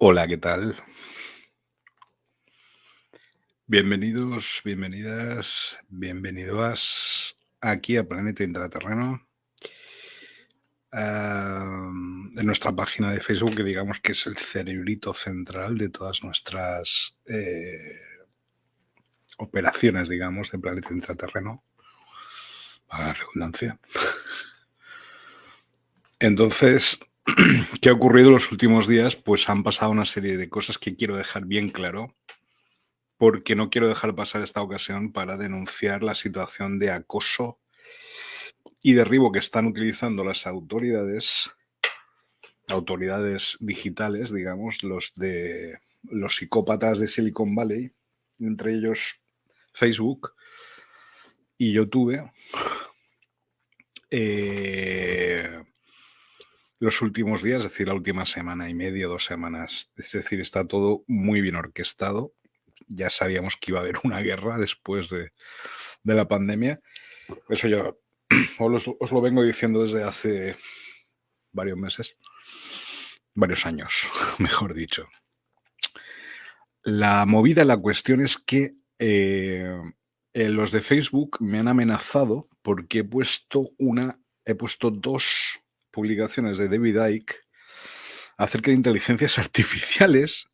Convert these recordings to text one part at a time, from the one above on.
Hola, ¿qué tal? Bienvenidos, bienvenidas, bienvenidos aquí a Planeta Intraterreno. en nuestra página de Facebook, que digamos que es el cerebrito central de todas nuestras eh, operaciones, digamos, de Planeta Intraterreno, para la redundancia. Entonces, ¿qué ha ocurrido los últimos días? Pues han pasado una serie de cosas que quiero dejar bien claro, porque no quiero dejar pasar esta ocasión para denunciar la situación de acoso y derribo que están utilizando las autoridades, autoridades digitales, digamos, los de los psicópatas de Silicon Valley, entre ellos Facebook y YouTube, eh, los últimos días, es decir, la última semana y media, dos semanas. Es decir, está todo muy bien orquestado. Ya sabíamos que iba a haber una guerra después de, la pandemia. Eso yo os, os, lo vengo diciendo desde hace varios meses, varios años, mejor dicho. La movida, la cuestión es que eh, los de Facebook me han amenazado porque he puesto una, he puesto dos publicaciones de David Icke acerca de inteligencias artificiales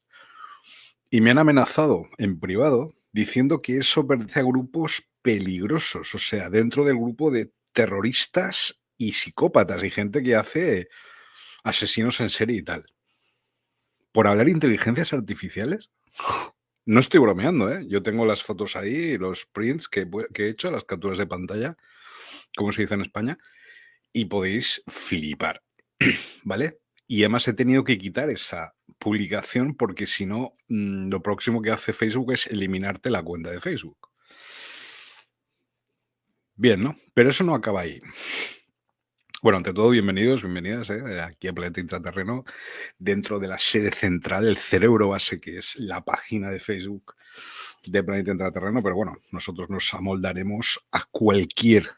y me han amenazado en privado diciendo que eso pertenece a grupos peligrosos, o sea, dentro del grupo de terroristas y psicópatas y gente que hace asesinos en serie y tal. ¿Por hablar de inteligencias artificiales? No estoy bromeando, ¿eh? Yo tengo las fotos ahí, los prints que, que he hecho, las capturas de pantalla, como se dice en España, y podéis flipar, ¿vale? Y además he tenido que quitar esa publicación porque si no, mm, lo próximo que hace Facebook es eliminarte la cuenta de Facebook. Bien, ¿no? Pero eso no acaba ahí. Bueno, ante todo, bienvenidos, bienvenidas ¿eh? aquí a Planeta Intraterreno, dentro de la sede central, el cerebro base, que es la página de Facebook de Planeta Intraterreno. Pero bueno, nosotros nos amoldaremos a cualquier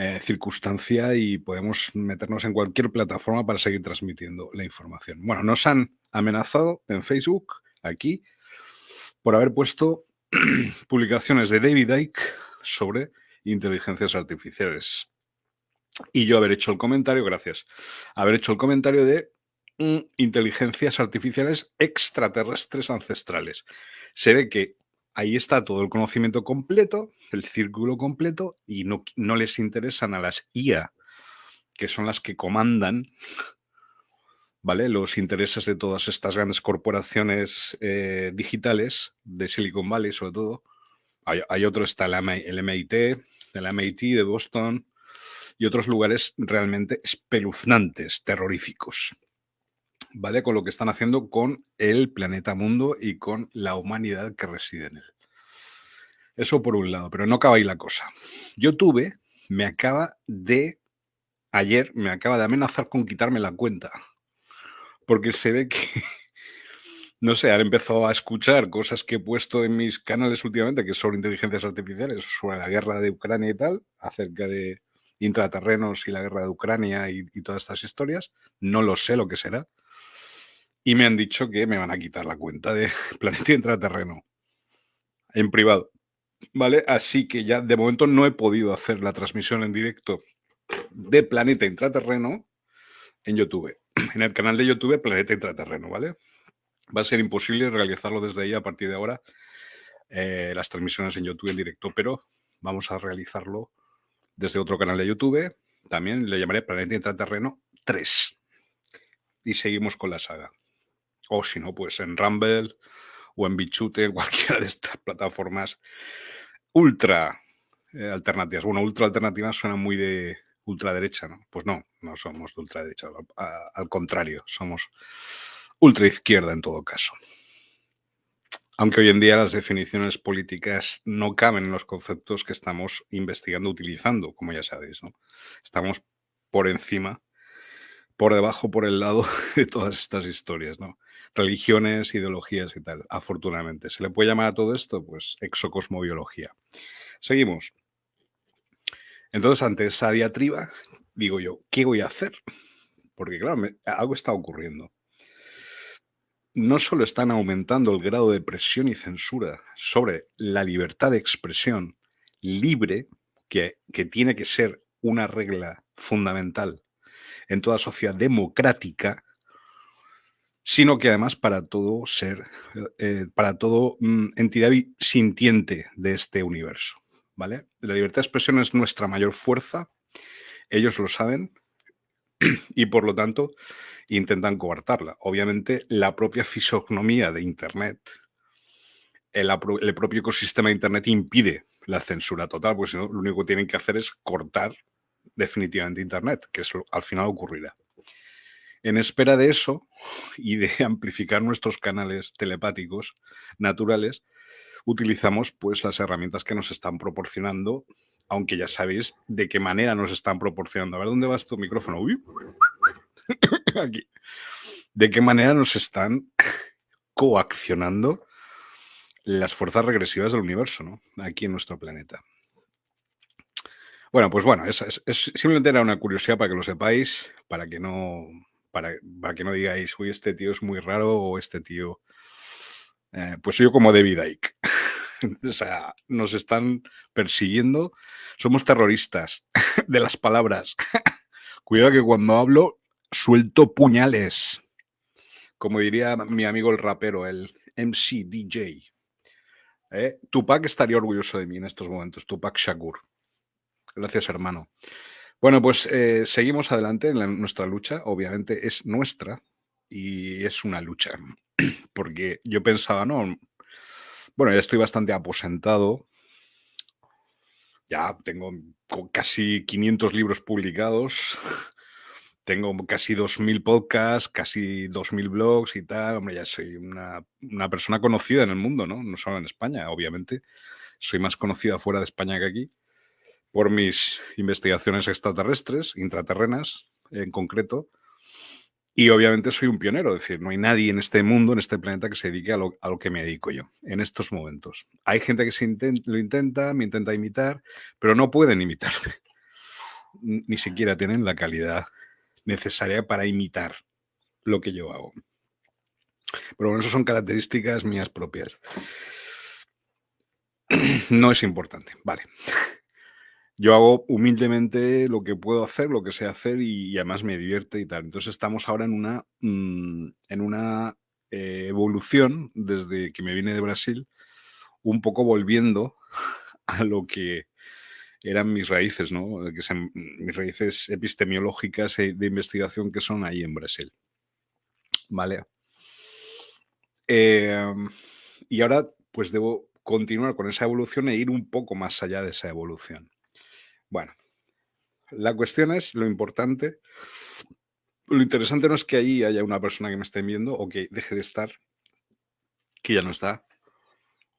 eh, circunstancia y podemos meternos en cualquier plataforma para seguir transmitiendo la información. Bueno, nos han amenazado en Facebook, aquí, por haber puesto publicaciones de David Icke sobre inteligencias artificiales. Y yo haber hecho el comentario, gracias, haber hecho el comentario de mm, inteligencias artificiales extraterrestres ancestrales. Se ve que ahí está todo el conocimiento completo, el círculo completo, y no, no les interesan a las IA, que son las que comandan ¿vale? los intereses de todas estas grandes corporaciones eh, digitales, de Silicon Valley sobre todo. Hay, otro, está el MIT, el MIT de Boston, y otros lugares realmente espeluznantes, terroríficos. ¿Vale? Con lo que están haciendo con el planeta mundo y con la humanidad que reside en él. Eso por un lado, pero no acaba ahí la cosa. YouTube me acaba de, ayer, me acaba de amenazar con quitarme la cuenta. Porque se ve que, no sé, han empezado a escuchar cosas que he puesto en mis canales últimamente, que son inteligencias artificiales, sobre la guerra de Ucrania y tal, acerca de intraterrenos y la guerra de Ucrania y todas estas historias. No lo sé lo que será y me han dicho que me van a quitar la cuenta de Planeta Intraterreno en privado. ¿Vale? Así que ya de momento no he podido hacer la transmisión en directo de Planeta Intraterreno en YouTube. En el canal de YouTube Planeta Intraterreno, ¿vale? Va a ser imposible realizarlo desde ahí a partir de ahora, eh, las transmisiones en YouTube en directo, pero vamos a realizarlo desde otro canal de YouTube. También le llamaré Planeta Intraterreno 3. Y seguimos con la saga. O si no, pues en Rumble o en Bichute, cualquiera de estas plataformas ultra eh, alternativas. Bueno, ultra alternativas suena muy de ultraderecha, ¿no? Pues no, no somos de ultraderecha. al contrario, somos ultra izquierda en todo caso. Aunque hoy en día las definiciones políticas no caben en los conceptos que estamos investigando, utilizando, como ya sabéis, ¿no? Estamos por encima por debajo, por el lado de todas estas historias, ¿no? Religiones, ideologías y tal, afortunadamente. ¿Se le puede llamar a todo esto? Pues exocosmobiología. Seguimos. Entonces, ante esa diatriba, digo yo, ¿qué voy a hacer? Porque, claro, algo está ocurriendo. no solo están aumentando el grado de presión y censura sobre la libertad de expresión libre, que, que tiene que ser una regla fundamental en toda sociedad democrática, sino que además para todo ser, eh, para todo mm, entidad sintiente de este universo. ¿vale? La libertad de expresión es nuestra mayor fuerza, ellos lo saben, y por lo tanto intentan coartarla. Obviamente, la propia fisonomía de Internet, el, el, propio ecosistema de Internet impide la censura total, porque si no, lo único que tienen que hacer es cortar definitivamente Internet, que eso al final ocurrirá. En espera de eso y de amplificar nuestros canales telepáticos naturales, utilizamos pues las herramientas que nos están proporcionando aunque ya sabéis de qué manera nos están proporcionando. A ver, ¿dónde vas tu micrófono? Aquí. ¿De qué manera nos están coaccionando las fuerzas regresivas del universo, ¿no? Aquí en nuestro planeta. Bueno, pues bueno, es, simplemente era una curiosidad para que lo sepáis, para que no, para, que no digáis, uy, este tío es muy raro o este tío... Eh, pues yo como David Icke. o sea, nos están persiguiendo. Somos terroristas de las palabras. Cuidado que cuando hablo suelto puñales. Como diría mi amigo el rapero, el MC DJ. ¿Eh? Tupac estaría orgulloso de mí en estos momentos, Tupac Shakur. Gracias, hermano. Bueno, pues eh, seguimos adelante en nuestra lucha. Obviamente es nuestra y es una lucha. Porque yo pensaba, no, bueno, ya estoy bastante aposentado. Ya tengo casi 500 libros publicados. Tengo casi 2.000 podcasts, casi 2.000 blogs y tal. Hombre, ya soy una, una, persona conocida en el mundo, ¿no? No solo en España, obviamente. Soy más conocida fuera de España que aquí por mis investigaciones extraterrestres, intraterrenas en concreto. Y obviamente soy un pionero, es decir, no hay nadie en este mundo, en este planeta, que se dedique a lo, que me dedico yo en estos momentos. Hay gente que se lo intenta, me intenta imitar, pero no pueden imitarme. Ni siquiera tienen la calidad necesaria para imitar lo que yo hago. Pero bueno, eso son características mías propias. No es importante, vale yo hago humildemente lo que puedo hacer, lo que sé hacer y, además me divierte y tal. Entonces estamos ahora en una, mm, en una eh, evolución desde que me vine de Brasil, un poco volviendo a lo que eran mis raíces, ¿no? Que son mis raíces epistemiológicas e de investigación que son ahí en Brasil. Vale. Em, y ahora pues debo continuar con esa evolución e ir un poco más allá de esa evolución. Bueno, la cuestión es lo importante. Lo interesante no es que ahí haya una persona que me esté viendo o que deje de estar, que ya no está,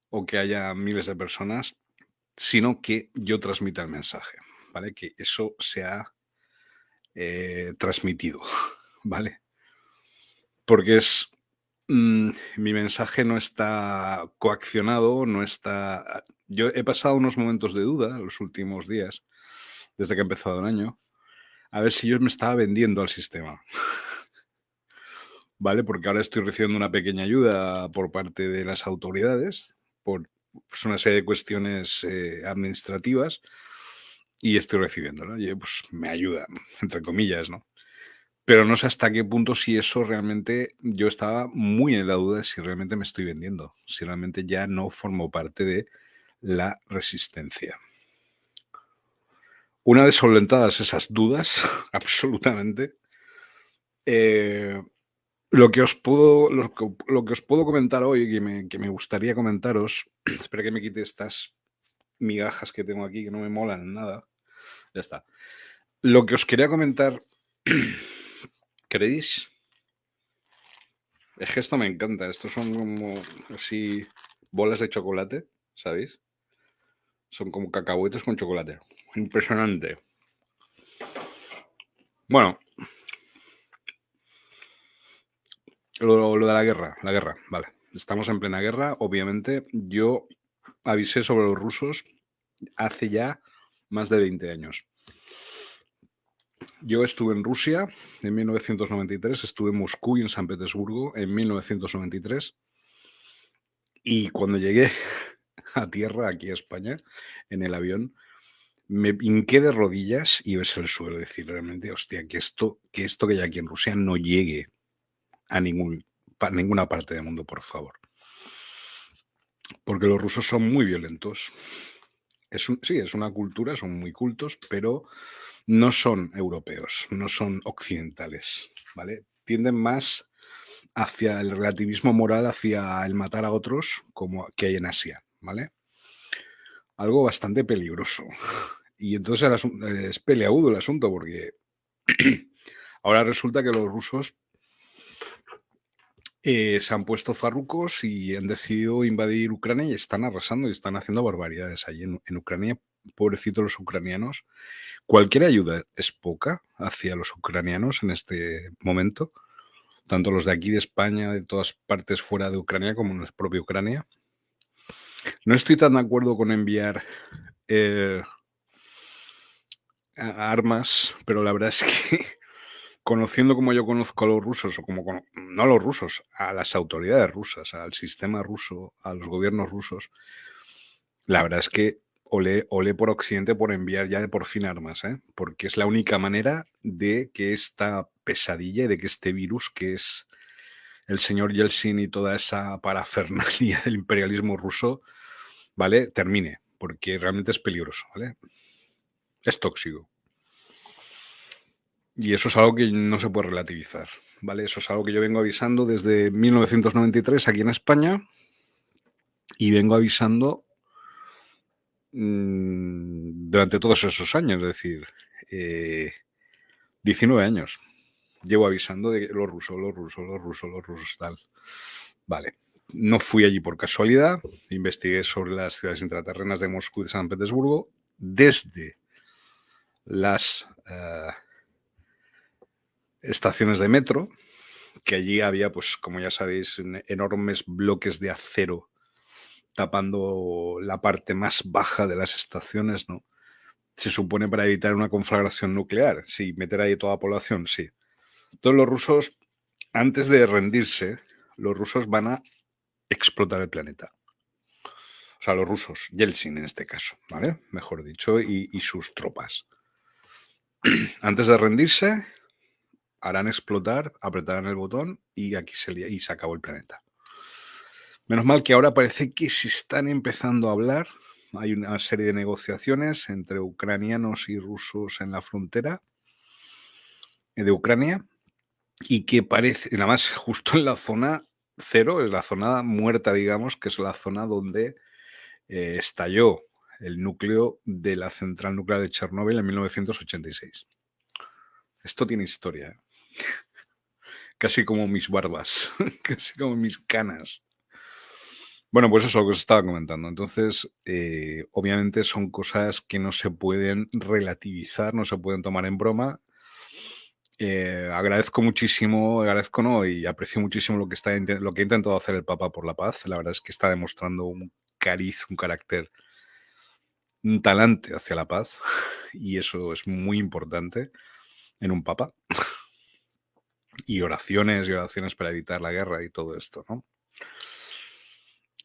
o que haya miles de personas, sino que yo transmita el mensaje, ¿vale? Que eso sea eh, transmitido, ¿vale? Porque es mm, mi mensaje no está coaccionado, no está... Yo he pasado unos momentos de duda los últimos días desde que ha empezado el año, a ver si yo me estaba vendiendo al sistema. ¿Vale? Porque ahora estoy recibiendo una pequeña ayuda por parte de las autoridades, por pues, una serie de cuestiones eh, administrativas, y estoy recibiéndola. Y pues me ayuda, entre comillas, ¿no? Pero no sé hasta qué punto si eso realmente, yo estaba muy en la duda de si realmente me estoy vendiendo, si realmente ya no formo parte de la resistencia. Una vez solventadas esas dudas, absolutamente, eh, lo, que os puedo, lo, que, os puedo comentar hoy, que me, que me gustaría comentaros, espera que me quite estas migajas que tengo aquí que no me molan nada. Ya está. Lo que os quería comentar, ¿queréis? Es que esto me encanta. Estos son como así bolas de chocolate, ¿sabéis? Son como cacahuetes con chocolate. Impresionante. Bueno. Lo, de la guerra, la guerra, vale. Estamos en plena guerra, obviamente. Yo avisé sobre los rusos hace ya más de 20 años. Yo estuve en Rusia en 1993, estuve en Moscú y en San Petersburgo en 1993. Y cuando llegué a tierra, aquí a España, en el avión, me hinqué de rodillas y ves el suelo. Decir realmente, hostia, que esto, que esto que hay aquí en Rusia no llegue a ningún, ninguna parte del mundo, por favor. Porque los rusos son muy violentos. Es sí, es una cultura, son muy cultos, pero no son europeos, no son occidentales, ¿vale? Tienden más hacia el relativismo moral, hacia el matar a otros, como que hay en Asia, ¿vale? Algo bastante peligroso. Y entonces es peleagudo el asunto, porque ahora resulta que los rusos eh, se han puesto farrucos y han decidido invadir Ucrania y están arrasando y están haciendo barbaridades allí en, en Ucrania. Pobrecitos los ucranianos. Cualquier ayuda es poca hacia los ucranianos en este momento, tanto los de aquí de España, de todas partes fuera de Ucrania, como en la propia Ucrania. No estoy tan de acuerdo con enviar eh, armas, pero la verdad es que conociendo como yo conozco a los rusos, o como, no a los rusos, a las autoridades rusas, al sistema ruso, a los gobiernos rusos, la verdad es que olé, por Occidente por enviar ya por fin armas, ¿eh? porque es la única manera de que esta pesadilla y de que este virus, que es el señor Yeltsin y toda esa parafernalia del imperialismo ruso, ¿vale? Termine, porque realmente es peligroso, ¿vale? Es tóxico. Y eso es algo que no se puede relativizar, ¿vale? Eso es algo que yo vengo avisando desde 1993 aquí en España y vengo avisando mm, durante todos esos años, es decir, 19 eh, años. Llevo avisando de los rusos, los rusos, los rusos, los rusos, tal. Vale. No fui allí por casualidad, investigué sobre las ciudades intraterrenas de Moscú y de San Petersburgo desde las... Eh, estaciones de metro, que allí había, pues como ya sabéis, enormes bloques de acero tapando la parte más baja de las estaciones, ¿no? Se supone para evitar una conflagración nuclear. Sí, meter ahí toda la población, sí. Todos los rusos, antes de rendirse, los rusos van a explotar el planeta. O sea, los rusos, Yeltsin en este caso, ¿vale? Mejor dicho, y, y sus tropas. Antes de rendirse, harán explotar, apretarán el botón y aquí se, y se acabó el planeta. Menos mal que ahora parece que se están empezando a hablar. Hay una serie de negociaciones entre ucranianos y rusos en la frontera de Ucrania y que parece, nada más justo en la zona cero, es la zona muerta, digamos, que es la zona donde eh, estalló el núcleo de la central nuclear de Chernóbil en 1986. Esto tiene historia. ¿eh? Casi como mis barbas, casi como mis canas. Bueno, pues eso es lo que os estaba comentando. Entonces, eh, obviamente son cosas que no se pueden relativizar, no se pueden tomar en broma. Eh, agradezco muchísimo, agradezco no, y aprecio muchísimo lo que, está, lo que ha intentado hacer el Papa por la paz. La verdad es que está demostrando un cariz, un carácter, un talante hacia la paz, y eso es muy importante en un Papa y oraciones y oraciones para evitar la guerra y todo esto, ¿no?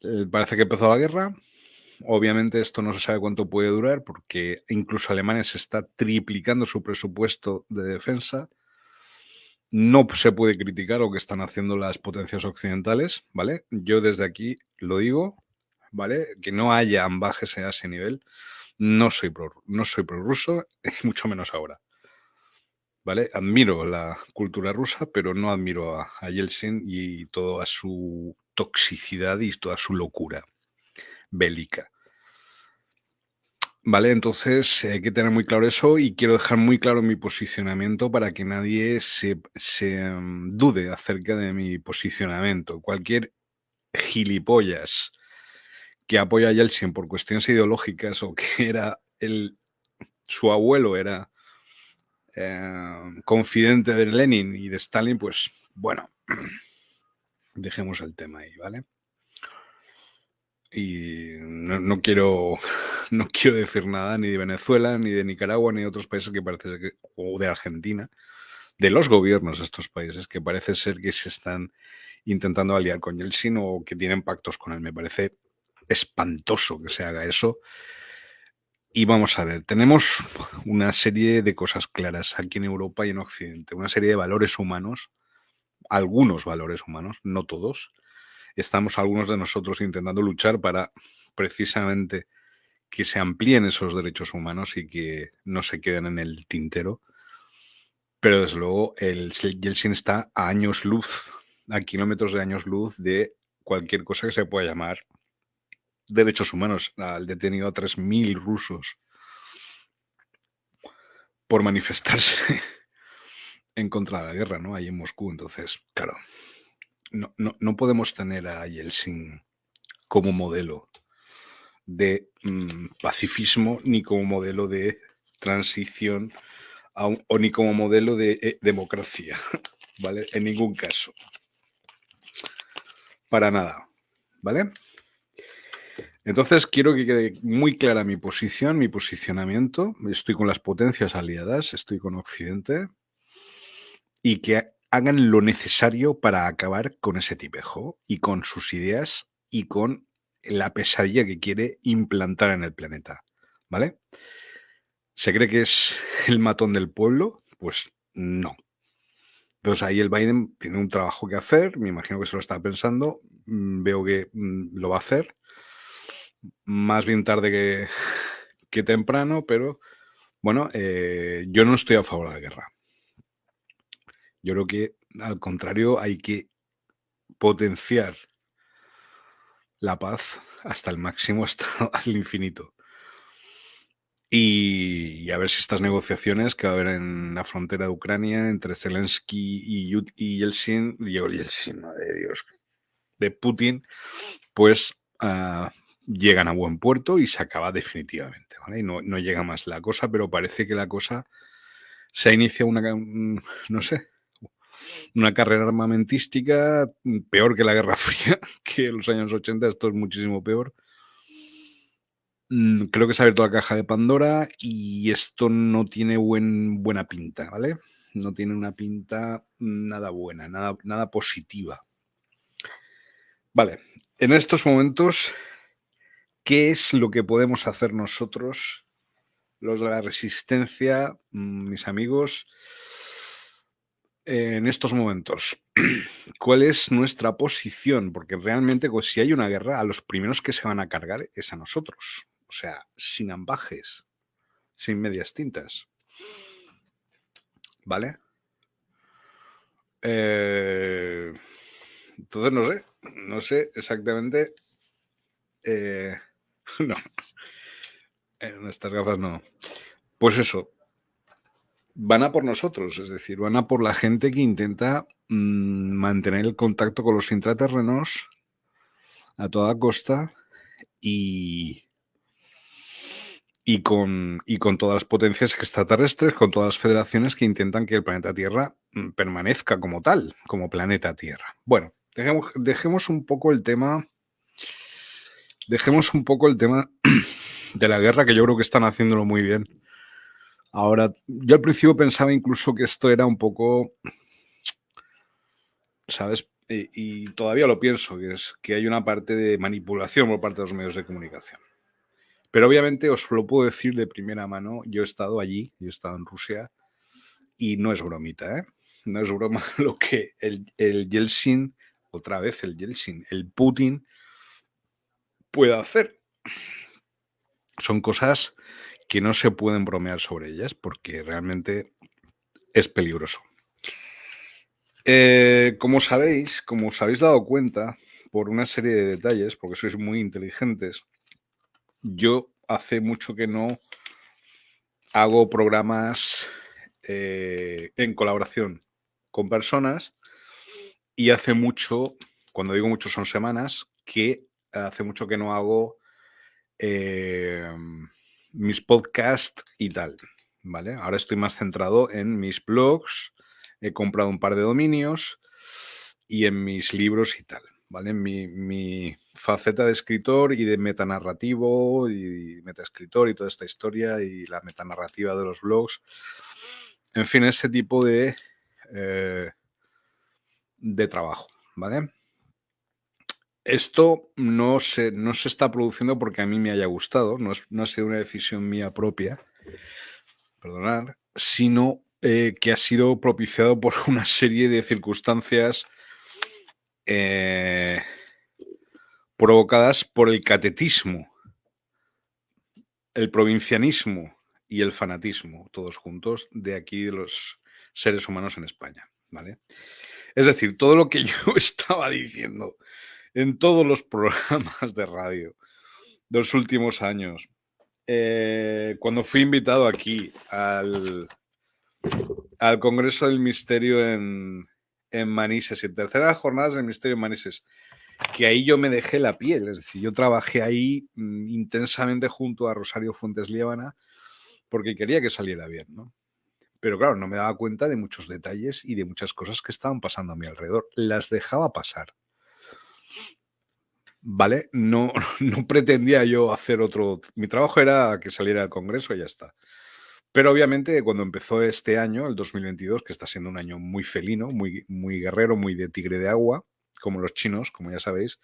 Eh, parece que empezó la guerra. Obviamente esto no se sabe cuánto puede durar porque incluso Alemania se está triplicando su presupuesto de defensa. No se puede criticar lo que están haciendo las potencias occidentales, ¿vale? Yo desde aquí lo digo, ¿vale? Que no haya ambajes a ese nivel. No soy pro, no soy prorruso, mucho menos ahora. ¿vale? Admiro la cultura rusa, pero no admiro a, Yeltsin y toda su toxicidad y toda su locura bélica. Vale, entonces hay que tener muy claro eso y quiero dejar muy claro mi posicionamiento para que nadie se, mm, dude acerca de mi posicionamiento. Cualquier gilipollas que apoya a Yeltsin por cuestiones ideológicas o que era el, su abuelo era eh, confidente de Lenin y de Stalin, pues bueno, dejemos el tema ahí, ¿vale? y no, quiero, no quiero decir nada ni de Venezuela, ni de Nicaragua, ni de otros países que parece que, o de Argentina, de los gobiernos de estos países que parece ser que se están intentando aliar con Yeltsin o que tienen pactos con él. Me parece espantoso que se haga eso. Y vamos a ver, tenemos una serie de cosas claras aquí en Europa y en Occidente, una serie de valores humanos, algunos valores humanos, no todos. Estamos algunos de nosotros intentando luchar para precisamente que se amplíen esos derechos humanos y que no se queden en el tintero. Pero desde luego el Yeltsin está a años luz a kilómetros de años luz de cualquier cosa que se pueda llamar derechos humanos. Al detenido a 3.000 rusos por manifestarse en contra de la guerra, ¿no? Ahí en Moscú. Entonces, claro, no, no, podemos tener a Yeltsin como modelo de mm, pacifismo ni como modelo de transición o ni como modelo de eh, democracia, ¿vale? En ningún caso para nada, ¿vale? Entonces quiero que quede muy clara mi posición, mi posicionamiento. Estoy con las potencias aliadas, estoy con Occidente y que hagan lo necesario para acabar con ese tipejo y con sus ideas y con la pesadilla que quiere implantar en el planeta, ¿vale? ¿Se cree que es el matón del pueblo? Pues no. Entonces ahí el Biden tiene un trabajo que hacer, me imagino que se lo está pensando, mm, veo que mm, lo va a hacer, más bien tarde que, temprano, pero bueno, eh, yo no estoy a favor de la guerra. Yo creo que al contrario hay que potenciar la paz hasta el máximo, hasta al infinito. Y, a ver si estas negociaciones que va a haber en la frontera de Ucrania entre Zelensky y, y Yeltsin, Yeltsin, de Dios, de Putin, pues ah, llegan a buen puerto y se acaba definitivamente. ¿vale? Y no, no, llega más la cosa, pero parece que la cosa se inicia una, no sé, una carrera armamentística peor que la Guerra Fría, que en los años 80, esto es muchísimo peor Mm, creo que se ha abierto la caja de Pandora y esto no tiene buen, buena pinta, ¿vale? No tiene una pinta nada buena, nada, nada positiva. Vale, en estos momentos, ¿qué es lo que podemos hacer nosotros, los de la resistencia, mm, mis amigos, en estos momentos? ¿Cuál es nuestra posición? Porque realmente, pues, si hay una guerra, a los primeros que se van a cargar es a nosotros. O sea, sin ambajes, sin medias tintas. ¿Vale? Eh, entonces no sé, no sé exactamente. Eh, no, en estas gafas no. Pues eso, van a por nosotros, es decir, van a por la gente que intenta mm, mantener el contacto con los intraterrenos a toda costa y, y con, y con todas las potencias extraterrestres, con todas las federaciones que intentan que el planeta Tierra mm, permanezca como tal, como planeta Tierra. Bueno, dejemos, dejemos un poco el tema. Dejemos un poco el tema de la guerra, que yo creo que están haciéndolo muy bien. Ahora, yo al principio pensaba incluso que esto era un poco. ¿Sabes? Y, todavía lo pienso, que es que hay una parte de manipulación por parte de los medios de comunicación. Pero obviamente os lo puedo decir de primera mano, yo he estado allí, yo he estado en Rusia y no es bromita, ¿eh? No es broma lo que el, el Yeltsin, otra vez el Yeltsin, el Putin puede hacer. Son cosas que no se pueden bromear sobre ellas porque realmente es peligroso. Eh, como sabéis, como os habéis dado cuenta por una serie de detalles, porque sois muy inteligentes, yo hace mucho que no hago programas eh, en colaboración con personas y hace mucho, cuando digo mucho son semanas, que hace mucho que no hago eh, mis podcasts y tal, ¿vale? Ahora estoy más centrado en mis blogs, he comprado un par de dominios y en mis libros y tal. ¿vale? Mi, mi faceta de escritor y de metanarrativo y metaescritor y toda esta historia y la metanarrativa de los blogs. En fin, ese tipo de, eh, de trabajo, ¿vale? Esto no se, no se está produciendo porque a mí me haya gustado, no, no ha sido una decisión mía propia, perdonar, sino eh, que ha sido propiciado por una serie de circunstancias eh, provocadas por el catetismo, el provincianismo y el fanatismo, todos juntos, de aquí de los seres humanos en España. ¿vale? Es decir, todo lo que yo estaba diciendo en todos los programas de radio de los últimos años, eh, cuando fui invitado aquí al, al Congreso del Misterio en, en Manises, en terceras jornadas del Misterio en Manises, que ahí yo me dejé la piel, es decir, yo trabajé ahí mm, intensamente junto a Rosario Fuentes Líbana porque quería que saliera bien, ¿no? Pero claro, no me daba cuenta de muchos detalles y de muchas cosas que estaban pasando a mi alrededor. Las dejaba pasar. ¿Vale? No, no pretendía yo hacer otro... Mi trabajo era que saliera al Congreso y ya está. Pero obviamente cuando empezó este año, el 2022, que está siendo un año muy felino, muy, muy guerrero, muy de tigre de agua, como los chinos, como ya sabéis,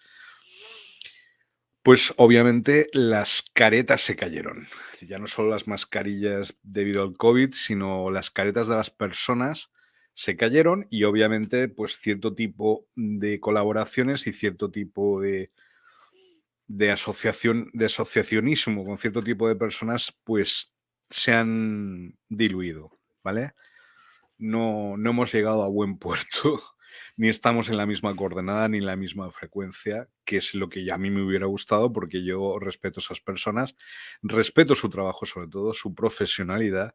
pues obviamente las caretas se cayeron. Ya no solo las mascarillas debido al COVID, sino las caretas de las personas se cayeron y obviamente pues cierto tipo de colaboraciones y cierto tipo de, de asociación, de asociacionismo con cierto tipo de personas pues se han diluido, ¿vale? No, no hemos llegado a buen puerto ni estamos en la misma coordenada ni en la misma frecuencia, que es lo que a mí me hubiera gustado porque yo respeto a esas personas, respeto su trabajo sobre todo, su profesionalidad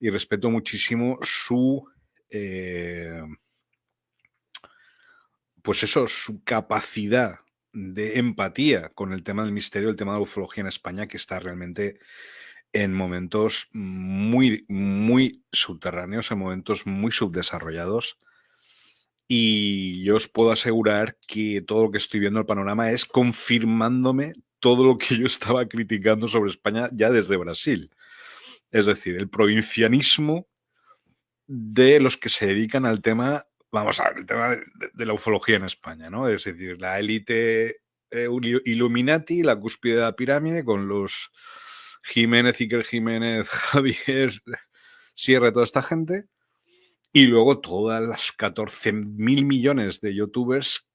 y respeto muchísimo su... Eh, pues eso, su capacidad de empatía con el tema del misterio, el tema de la ufología en España, que está realmente en momentos muy, muy subterráneos, en momentos muy subdesarrollados. Y yo os puedo asegurar que todo lo que estoy viendo el panorama es confirmándome todo lo que yo estaba criticando sobre España ya desde Brasil. Es decir, el provincianismo de los que se dedican al tema, vamos a ver, el tema de, la ufología en España, ¿no? Es decir, la élite eh, Illuminati, la cúspide de la pirámide, con los Jiménez, Iker Jiménez, Javier Sierra, toda esta gente, y luego todas las 14 mil millones de youtubers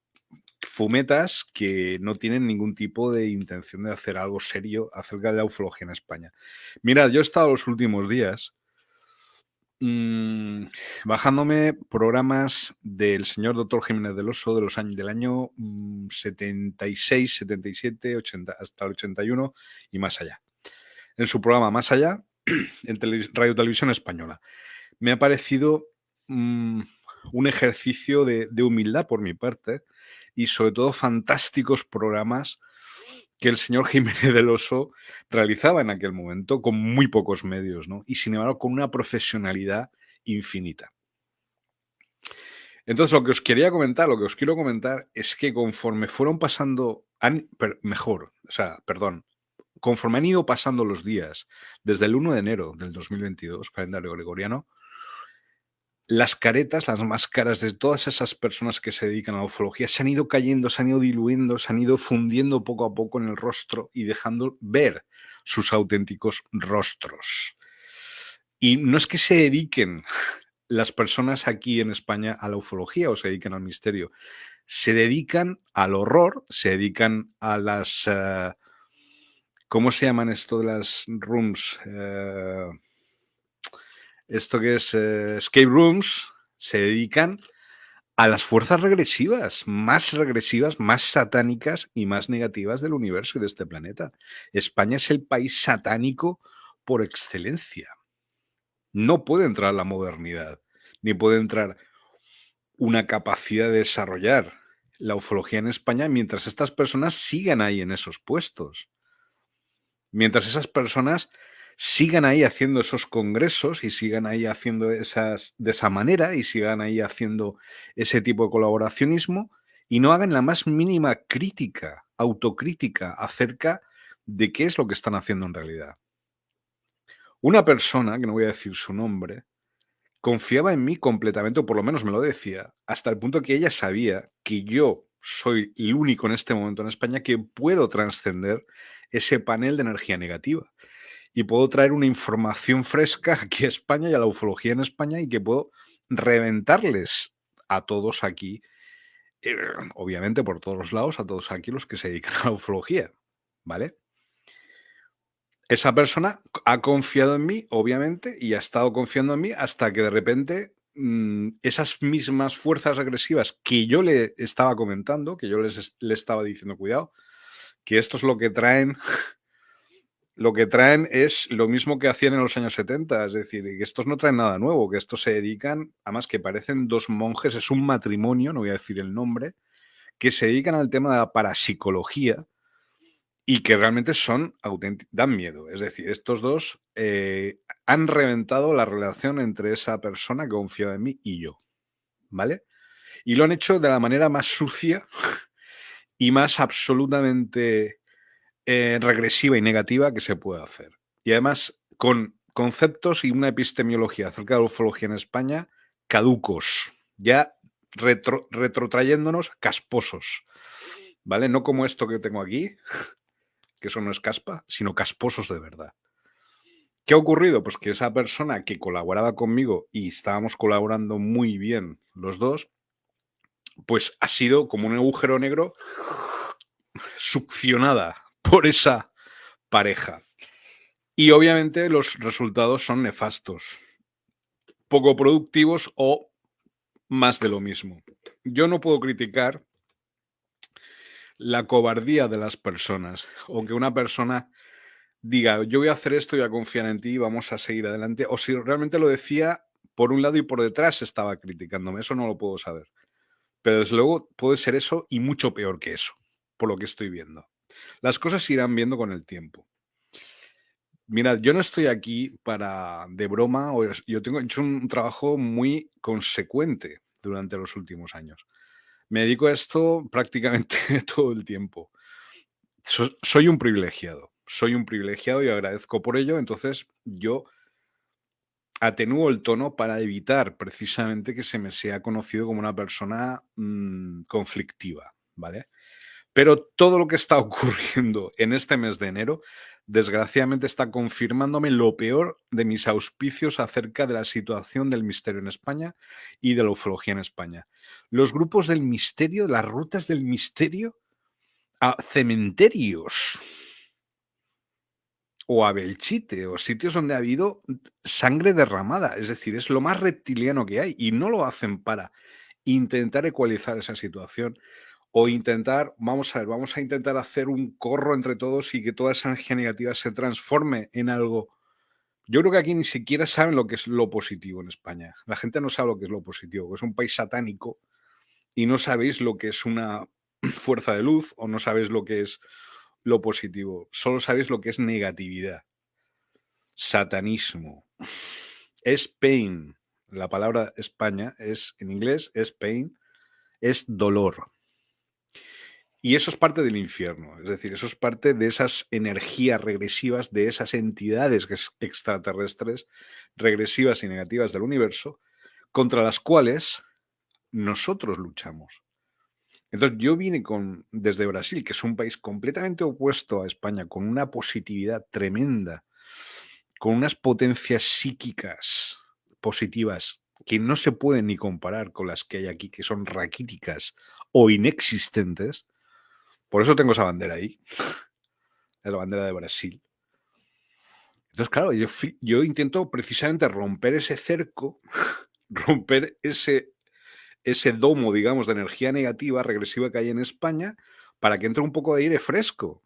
fumetas que no tienen ningún tipo de intención de hacer algo serio acerca de la ufología en España. Mirad, yo he estado los últimos días mmm, bajándome programas del señor doctor Jiménez del Oso de los años, del año 76, 77, 80, hasta el 81 y más allá. En su programa Más allá, en Radio Televisión Española. Me ha parecido Mm, un ejercicio de, humildad por mi parte y sobre todo fantásticos programas que el señor Jiménez del Oso realizaba en aquel momento con muy pocos medios, ¿no? Y sin embargo con una profesionalidad infinita. Entonces, lo que os quería comentar, lo que os quiero comentar es que conforme fueron pasando, mejor, o sea, perdón, conforme han ido pasando los días, desde el 1 de enero del 2022, calendario gregoriano, las caretas, las máscaras de todas esas personas que se dedican a la ufología se han ido cayendo, se han ido diluyendo, se han ido fundiendo poco a poco en el rostro y dejando ver sus auténticos rostros. Y no es que se dediquen las personas aquí en España a la ufología o se dediquen al misterio, se dedican al horror, se dedican a las... Eh, ¿Cómo se llaman esto de las rooms? Eh, esto que es eh, escape rooms, se dedican a las fuerzas regresivas, más regresivas, más satánicas y más negativas del universo y de este planeta. España es el país satánico por excelencia. No puede entrar la modernidad, ni puede entrar una capacidad de desarrollar la ufología en España mientras estas personas sigan ahí en esos puestos. Mientras esas personas sigan ahí haciendo esos congresos y sigan ahí haciendo esas de esa manera y sigan ahí haciendo ese tipo de colaboracionismo y no hagan la más mínima crítica, autocrítica acerca de qué es lo que están haciendo en realidad. Una persona, que no voy a decir su nombre, confiaba en mí completamente, o por lo menos me lo decía, hasta el punto que ella sabía que yo soy el único en este momento en España que puedo trascender ese panel de energía negativa. Y puedo traer una información fresca aquí a España y a la ufología en España y que puedo reventarles a todos aquí, eh, obviamente por todos los lados, a todos aquí los que se dedican a la ufología, ¿vale? Esa persona ha confiado en mí, obviamente, y ha estado confiando en mí hasta que de repente mm, esas mismas fuerzas agresivas que yo le estaba comentando, que yo les, le estaba diciendo, cuidado, que esto es lo que traen, lo que traen es lo mismo que hacían en los años 70, es decir, que estos no traen nada nuevo, que estos se dedican, además que parecen dos monjes, es un matrimonio, no voy a decir el nombre, que se dedican al tema de la parapsicología y que realmente son dan miedo. Es decir, estos dos eh, han reventado la relación entre esa persona que confiaba en mí y yo. ¿Vale? Y lo han hecho de la manera más sucia y más absolutamente eh, regresiva y negativa que se puede hacer. Y además con conceptos y una epistemología acerca de la ufología en España caducos, ya retrotrayéndonos casposos. ¿Vale? No como esto que tengo aquí, que eso no es caspa, sino casposos de verdad. ¿Qué ha ocurrido? Pues que esa persona que colaboraba conmigo y estábamos colaborando muy bien los dos, pues ha sido como un agujero negro succionada por esa pareja. Y obviamente los resultados son nefastos, poco productivos o más de lo mismo. Yo no puedo criticar la cobardía de las personas o que una persona diga, yo voy a hacer esto, voy a confiar en ti vamos a seguir adelante, o si realmente lo decía por un lado y por detrás estaba criticándome, eso no lo puedo saber. Pero desde luego puede ser eso y mucho peor que eso, por lo que estoy viendo. Las cosas se irán viendo con el tiempo. Mirad, yo no estoy aquí para de broma, yo tengo hecho un trabajo muy consecuente durante los últimos años. Me dedico a esto prácticamente todo el tiempo. soy un privilegiado, soy un privilegiado y agradezco por ello, entonces yo atenúo el tono para evitar precisamente que se me sea conocido como una persona mm, conflictiva, ¿vale? Pero todo lo que está ocurriendo en este mes de enero desgraciadamente está confirmándome lo peor de mis auspicios acerca de la situación del misterio en España y de la ufología en España. Los grupos del misterio, las rutas del misterio a cementerios o a Belchite o sitios donde ha habido sangre derramada. Es decir, es lo más reptiliano que hay y no lo hacen para intentar ecualizar esa situación o intentar, vamos a ver, vamos a intentar hacer un corro entre todos y que toda esa energía negativa se transforme en algo. Yo creo que aquí ni siquiera saben lo que es lo positivo en España. La gente no sabe lo que es lo positivo, es un país satánico y no sabéis lo que es una fuerza de luz o no sabéis lo que es lo positivo, solo sabéis lo que es negatividad. Satanismo. Es pain. La palabra España es en inglés es pain, es dolor. Y eso es parte del infierno, es decir, eso es parte de esas energías regresivas, de esas entidades extraterrestres regresivas y negativas del universo, contra las cuales nosotros luchamos. Entonces yo vine con, desde Brasil, que es un país completamente opuesto a España, con una positividad tremenda, con unas potencias psíquicas positivas que no se pueden ni comparar con las que hay aquí, que son raquíticas o inexistentes, por eso tengo esa bandera ahí. La bandera de Brasil. Entonces, claro, yo, intento precisamente romper ese cerco, romper ese, ese domo, digamos, de energía negativa, regresiva que hay en España, para que entre un poco de aire fresco.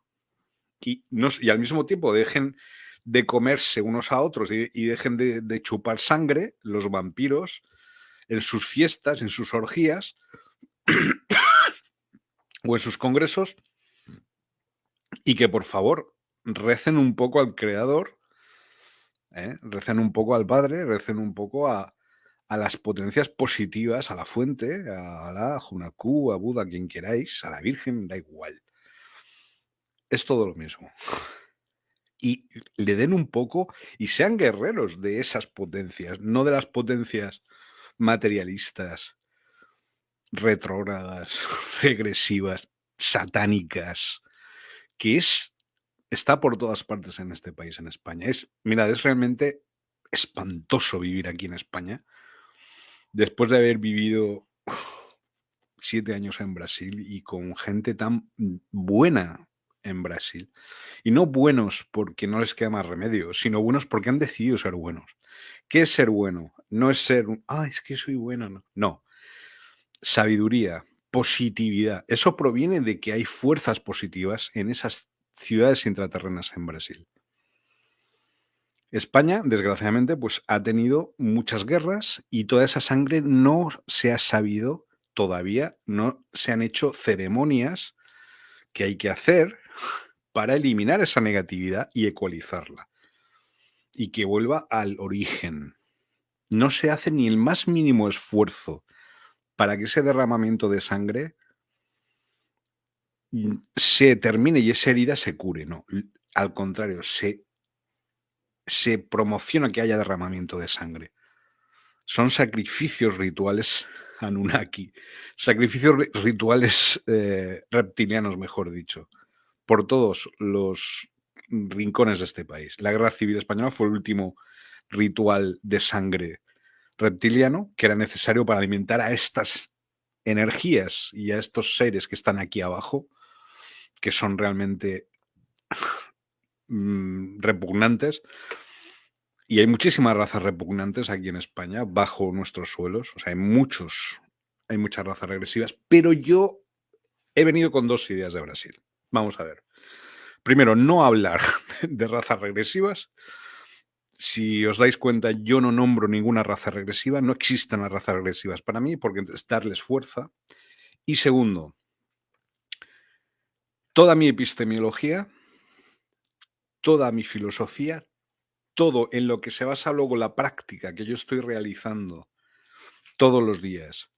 Y, no, y al mismo tiempo dejen de comerse unos a otros y, dejen de, de, chupar sangre los vampiros en sus fiestas, en sus orgías, o en sus congresos y que por favor recen un poco al creador, ¿eh? recen un poco al Padre, recen un poco a, a las potencias positivas, a la fuente, a la Junaku, a Buda, a quien queráis, a la Virgen, da igual. Es todo lo mismo. Y le den un poco y sean guerreros de esas potencias, no de las potencias materialistas, retrógradas, regresivas, satánicas, que es está por todas partes en este país, en España. Es, mira, es realmente espantoso vivir aquí en España. Después de haber vivido siete años en Brasil y con gente tan buena en Brasil. Y no buenos porque no les queda más remedio, sino buenos porque han decidido ser buenos. ¿Qué es ser bueno? No es ser, ah, es que soy bueno, no. No. Sabiduría, positividad. Eso proviene de que hay fuerzas positivas en esas ciudades intraterrenas en Brasil. España, desgraciadamente, pues ha tenido muchas guerras y toda esa sangre no se ha sabido todavía, no se han hecho ceremonias que hay que hacer para eliminar esa negatividad y ecualizarla y que vuelva al origen. No se hace ni el más mínimo esfuerzo para que ese derramamiento de sangre se termine y esa herida se cure, no. Al contrario, se, se promociona que haya derramamiento de sangre. Son sacrificios rituales Anunnaki, sacrificios rituales eh, reptilianos, mejor dicho, por todos los rincones de este país. La Guerra Civil Española fue el último ritual de sangre reptiliano que era necesario para alimentar a estas energías y a estos seres que están aquí abajo que son realmente mm, repugnantes. Y hay muchísimas razas repugnantes aquí en España, bajo nuestros suelos. O sea, hay muchos, hay muchas razas regresivas, pero yo he venido con dos ideas de Brasil. Vamos a ver. Primero, no hablar de razas regresivas. Si os dais cuenta, yo no nombro ninguna raza regresiva, no existen las razas regresivas para mí, porque es darles fuerza. Y segundo, toda mi epistemología, toda mi filosofía, todo en lo que se basa luego la práctica que yo estoy realizando todos los días,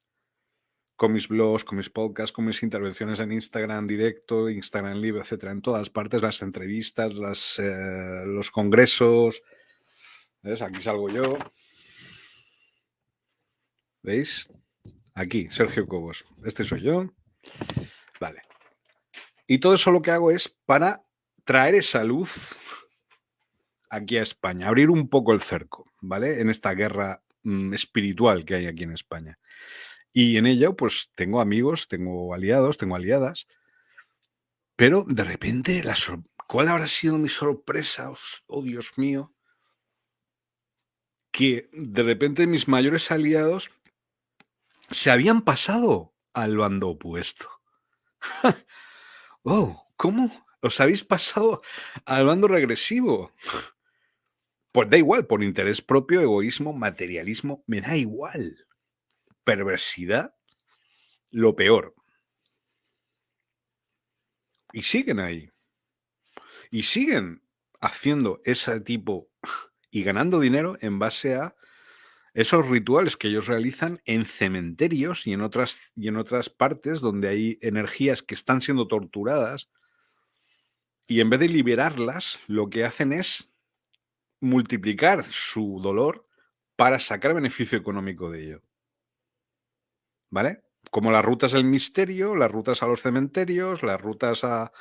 con mis blogs, con mis podcasts, con mis intervenciones en Instagram directo, Instagram live, etcétera, en todas partes, las entrevistas, las, eh, los congresos. ¿Ves? Aquí salgo yo. ¿Veis? Aquí, Sergio Cobos. Este soy yo. Vale. Y todo eso lo que hago es para traer esa luz aquí a España, abrir un poco el cerco, ¿vale? En esta guerra mm, espiritual que hay aquí en España. Y en ello, pues tengo amigos, tengo aliados, tengo aliadas, pero de repente, la ¿cuál habrá sido mi sorpresa? Oh, Dios mío. Que de repente mis mayores aliados se habían pasado al bando opuesto. Oh, ¿cómo? ¿Os habéis pasado al bando regresivo? Pues da igual, por interés propio, egoísmo, materialismo, me da igual. Perversidad, lo peor. Y siguen ahí. Y siguen haciendo ese tipo y ganando dinero en base a esos rituales que ellos realizan en cementerios y en otras, y en otras partes donde hay energías que están siendo torturadas y en vez de liberarlas, lo que hacen es multiplicar su dolor para sacar beneficio económico de ello. ¿Vale? Como las rutas del misterio, las rutas a los cementerios, las rutas a,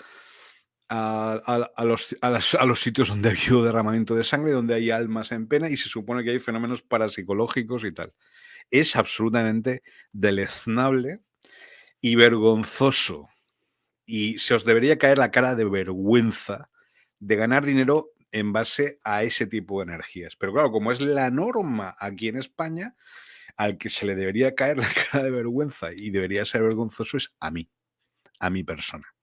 a, los, sitios donde ha habido derramamiento de sangre, donde hay almas en pena y se supone que hay fenómenos parapsicológicos y tal. Es absolutamente deleznable y vergonzoso. Y se os debería caer la cara de vergüenza de ganar dinero en base a ese tipo de energías. Pero claro, como es la norma aquí en España, al que se le debería caer la cara de vergüenza y debería ser vergonzoso es a mí, a mi persona.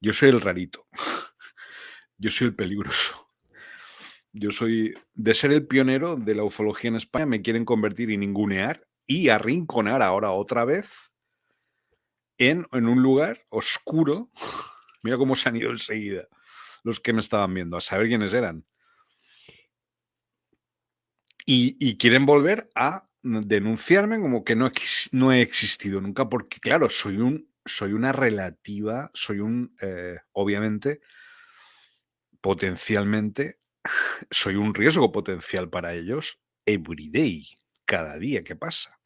Yo soy el rarito. Yo soy el peligroso. Yo soy, de ser el pionero de la ufología en España, me quieren convertir y ningunear y arrinconar ahora otra vez en, en un lugar oscuro. Mira cómo se han ido enseguida los que me estaban viendo, a saber quiénes eran. Y, y quieren volver a denunciarme como que no, no he existido nunca, porque claro, soy un soy una relativa, soy un, eh, obviamente, potencialmente, soy un riesgo potencial para ellos every day, cada día que pasa.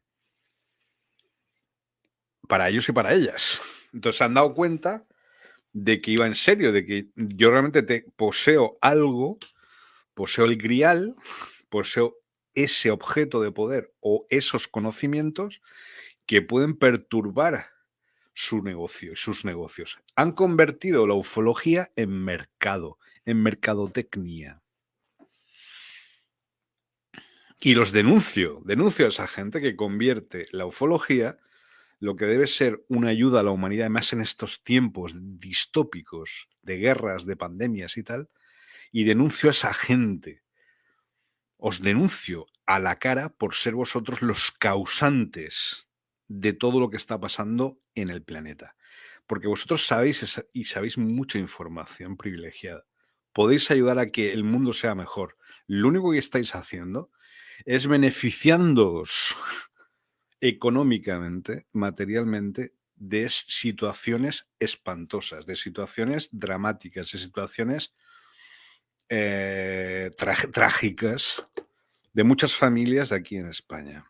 Para ellos y para ellas. Entonces se han dado cuenta de que iba en serio, de que yo realmente te poseo algo, poseo el grial, poseo ese objeto de poder o esos conocimientos que pueden perturbar su negocio, sus negocios. Han convertido la ufología en mercado, en mercadotecnia. Y los denuncio, denuncio a esa gente que convierte la ufología, lo que debe ser una ayuda a la humanidad, además en estos tiempos distópicos de guerras, de pandemias y tal, y denuncio a esa gente. Os denuncio a la cara por ser vosotros los causantes de todo lo que está pasando en el planeta. Porque vosotros sabéis y sabéis mucha información privilegiada. Podéis ayudar a que el mundo sea mejor. Lo único que estáis haciendo es beneficiándoos económicamente, materialmente, de situaciones espantosas, de situaciones dramáticas, de situaciones eh, trágicas de muchas familias de aquí en España.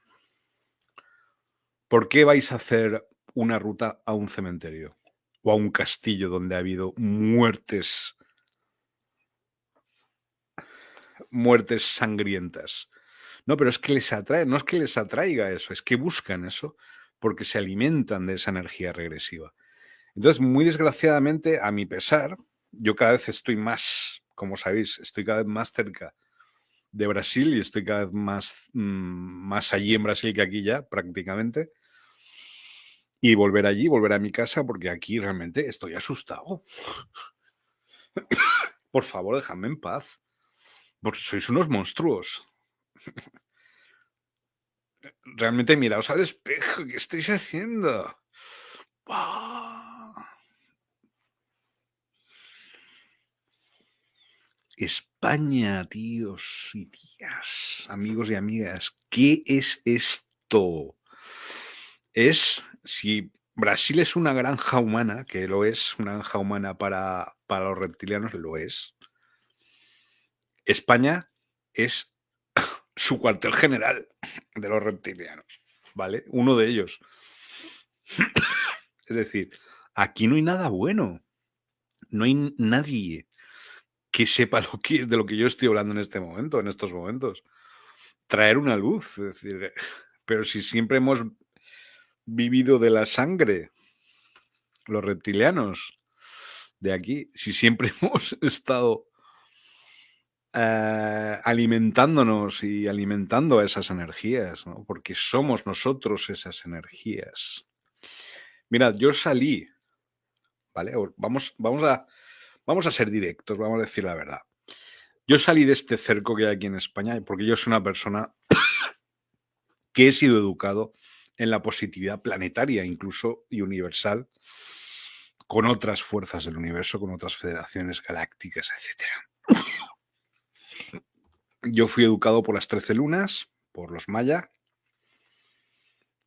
¿Por qué vais a hacer una ruta a un cementerio o a un castillo donde ha habido muertes muertes sangrientas? No, pero es que les atrae, no es que les atraiga eso, es que buscan eso porque se alimentan de esa energía regresiva. Entonces, muy desgraciadamente, a mi pesar, yo cada vez estoy más, como sabéis, estoy cada vez más cerca de Brasil y estoy cada vez más, mm, más allí en Brasil que aquí ya, prácticamente y volver allí, volver a mi casa, porque aquí realmente estoy asustado. Por favor, déjame en paz. Porque sois unos monstruos. Realmente miraos al espejo. ¿Qué estáis haciendo? España, tíos y tías, amigos y amigas, ¿qué es esto? Es si Brasil es una granja humana, que lo es, una granja humana para, para los reptilianos, lo es. España es su cuartel general de los reptilianos, ¿vale? Uno de ellos. Es decir, aquí no hay nada bueno. No hay nadie que sepa lo que, de lo que yo estoy hablando en este momento, en estos momentos. Traer una luz, es decir, pero si siempre hemos vivido de la sangre, los reptilianos de aquí, si siempre hemos estado eh, alimentándonos y alimentando a esas energías, porque somos nosotros esas energías. Mirad, yo salí, ¿vale? Vamos, vamos, a, vamos a ser directos, vamos a decir la verdad. Yo salí de este cerco que hay aquí en España porque yo soy una persona que he sido educado en la positividad planetaria incluso y universal con otras fuerzas del universo, con otras federaciones galácticas, etc. Yo fui educado por las 13 lunas, por los mayas,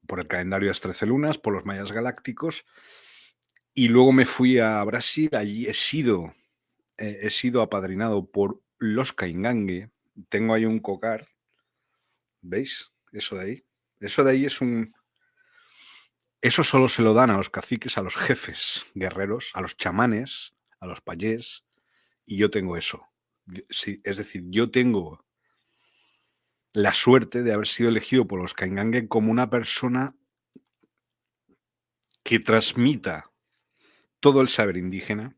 por el calendario de las 13 lunas, por los mayas galácticos, y luego me fui a Brasil, allí he sido, eh, he sido apadrinado por los Caingangue, tengo ahí un cocar, ¿veis? Eso de ahí. Eso de ahí es un, eso solo se lo dan a los caciques, a los jefes guerreros, a los chamanes, a los payés, y yo tengo eso. es decir, yo tengo la suerte de haber sido elegido por los Kaingangue como una persona que transmita todo el saber indígena,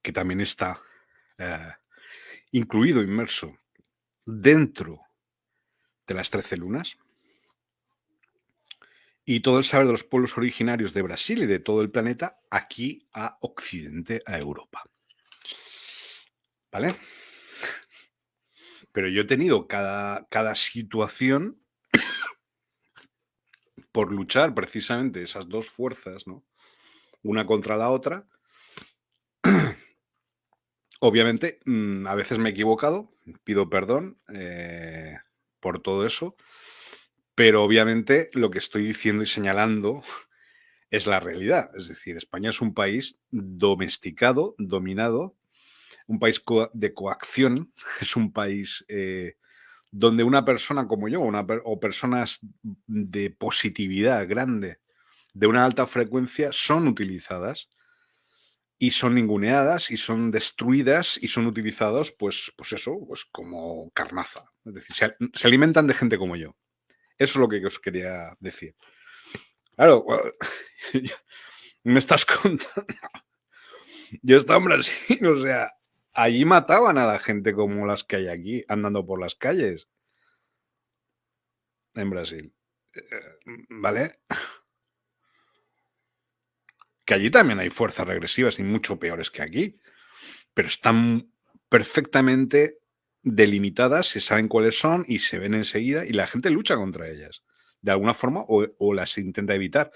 que también está eh, incluido, inmerso dentro de las trece lunas, y todo el saber de los pueblos originarios de Brasil y de todo el planeta aquí a Occidente, a Europa. ¿Vale? Pero yo he tenido cada, cada situación por luchar precisamente esas dos fuerzas, ¿no? Una contra la otra. Obviamente, mm, a veces me he equivocado, pido perdón. Eh, por todo eso, pero obviamente lo que estoy diciendo y señalando es la realidad. Es decir, España es un país domesticado, dominado, un país de coacción, es un país eh, donde una persona como yo o personas de positividad grande, de una alta frecuencia, son utilizadas y son ninguneadas y son destruidas y son utilizados, pues, pues eso, pues como carnaza. Es decir, se, se alimentan de gente como yo. Eso es lo que os quería decir. Claro, me estás contando. Yo estaba en Brasil, o sea, allí mataban a la gente como las que hay aquí, andando por las calles. En Brasil. Eh, ¿Vale? Que allí también hay fuerzas regresivas y mucho peores que aquí. Pero están perfectamente delimitadas, se saben cuáles son y se ven enseguida y la gente lucha contra ellas de alguna forma o, las intenta evitar.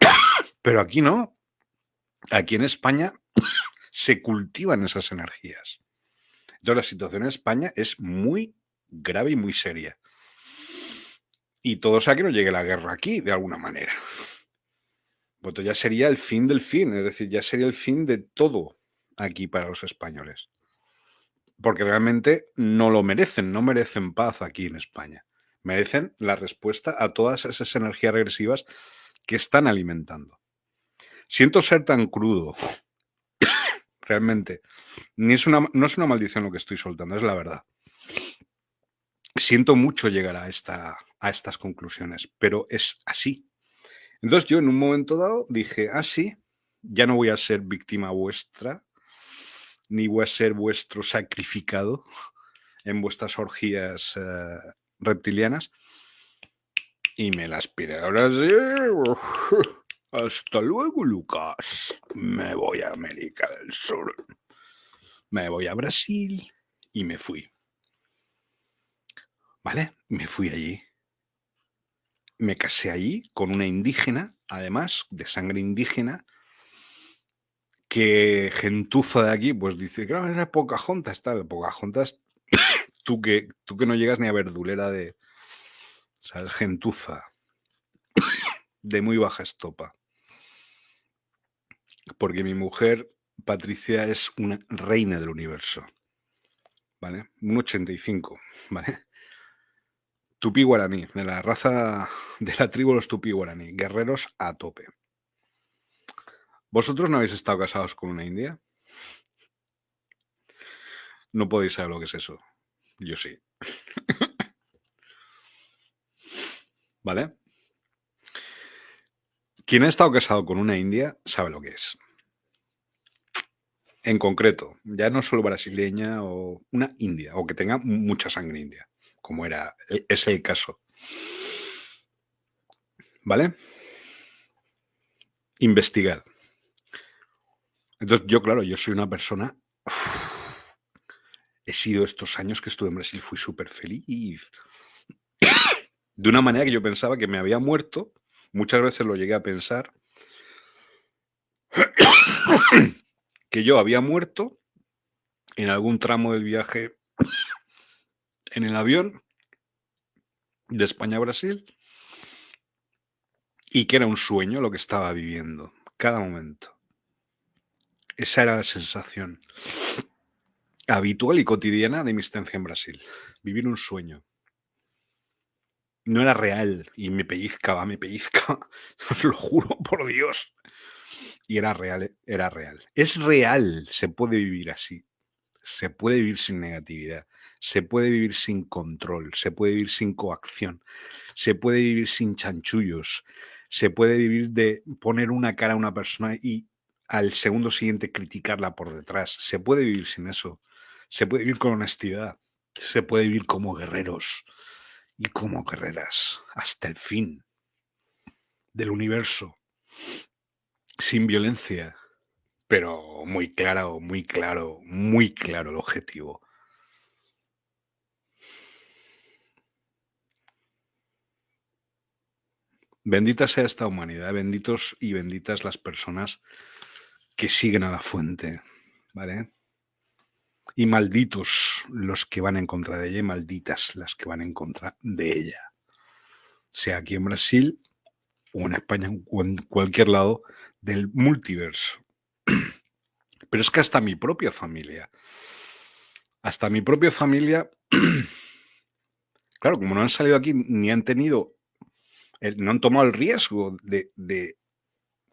Pero aquí no. Aquí en España se cultivan esas energías. Entonces la situación en España es muy grave y muy seria. Y todo sea que no llegue la guerra aquí, de alguna manera. Pues ya sería el fin del fin, es decir, ya sería el fin de todo aquí para los españoles. Porque realmente no lo merecen, no merecen paz aquí en España merecen la respuesta a todas esas energías regresivas que están alimentando. Siento ser tan crudo, realmente. Ni es una, no es una maldición lo que estoy soltando, es la verdad. Siento mucho llegar a, esta, a estas conclusiones, pero es así. Entonces yo en un momento dado dije, ah, sí, ya no voy a ser víctima vuestra, ni voy a ser vuestro sacrificado en vuestras orgías eh, reptilianas. Y me las pide. Ahora sí. Hasta luego, Lucas. Me voy a América del Sur. Me voy a Brasil y me fui. ¿Vale? Me fui allí. Me casé allí con una indígena, además, de sangre indígena, que gentuza de aquí, pues dice, claro, era Pocahontas, tal. Pocahontas tú que, tú que no llegas ni a verdulera de, ¿sabes? Gentuza, de muy baja estopa. Porque mi mujer, Patricia, es una reina del universo. ¿Vale? Un 85, ¿vale? Tupí guaraní, de la raza de la tribu los tupí guaraní, guerreros a tope. ¿Vosotros no habéis estado casados con una india? No podéis saber lo que es eso. Yo sí. ¿Vale? Quien ha estado casado con una india sabe lo que es. En concreto, ya no solo brasileña o una india, o que tenga mucha sangre india, como era, e, es el caso. ¿Vale? Investigar. Entonces, yo, claro, yo soy una persona he sido estos años que estuve en Brasil, fui súper feliz. De una manera que yo pensaba que me había muerto, muchas veces lo llegué a pensar, que yo había muerto en algún tramo del viaje en el avión de España a Brasil y que era un sueño lo que estaba viviendo cada momento. Esa era la sensación habitual y cotidiana de mi estancia en Brasil. Vivir un sueño. No era real y me pellizcaba, me pellizcaba. Os lo juro por Dios. Y era real, era real. Es real, se puede vivir así. Se puede vivir sin negatividad. Se puede vivir sin control. Se puede vivir sin coacción. Se puede vivir sin chanchullos. Se puede vivir de poner una cara a una persona y al segundo siguiente criticarla por detrás. Se puede vivir sin eso. Se puede vivir con honestidad, se puede vivir como guerreros y como guerreras hasta el fin del universo, sin violencia, pero muy claro, muy claro, muy claro el objetivo. Bendita sea esta humanidad, benditos y benditas las personas que siguen a la fuente, ¿vale? Y malditos los que van en contra de ella y malditas las que van en contra de ella. Sea aquí en Brasil o en España o en cualquier lado del multiverso. Pero es que hasta mi propia familia, hasta mi propia familia, claro, como no han salido aquí ni han tenido, no han tomado el riesgo de, de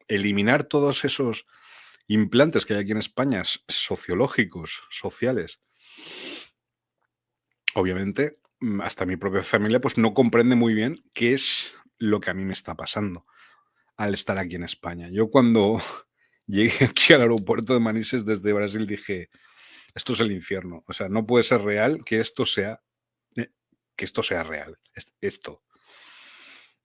eliminar todos esos implantes que hay aquí en España, sociológicos, sociales. Obviamente, mm, hasta mi propia familia pues no comprende muy bien qué es lo que a mí me está pasando al estar aquí en España. Yo cuando llegué aquí al aeropuerto de Manises desde Brasil dije, esto es el infierno. O sea, no puede ser real que esto sea, eh, que esto sea real. Esto.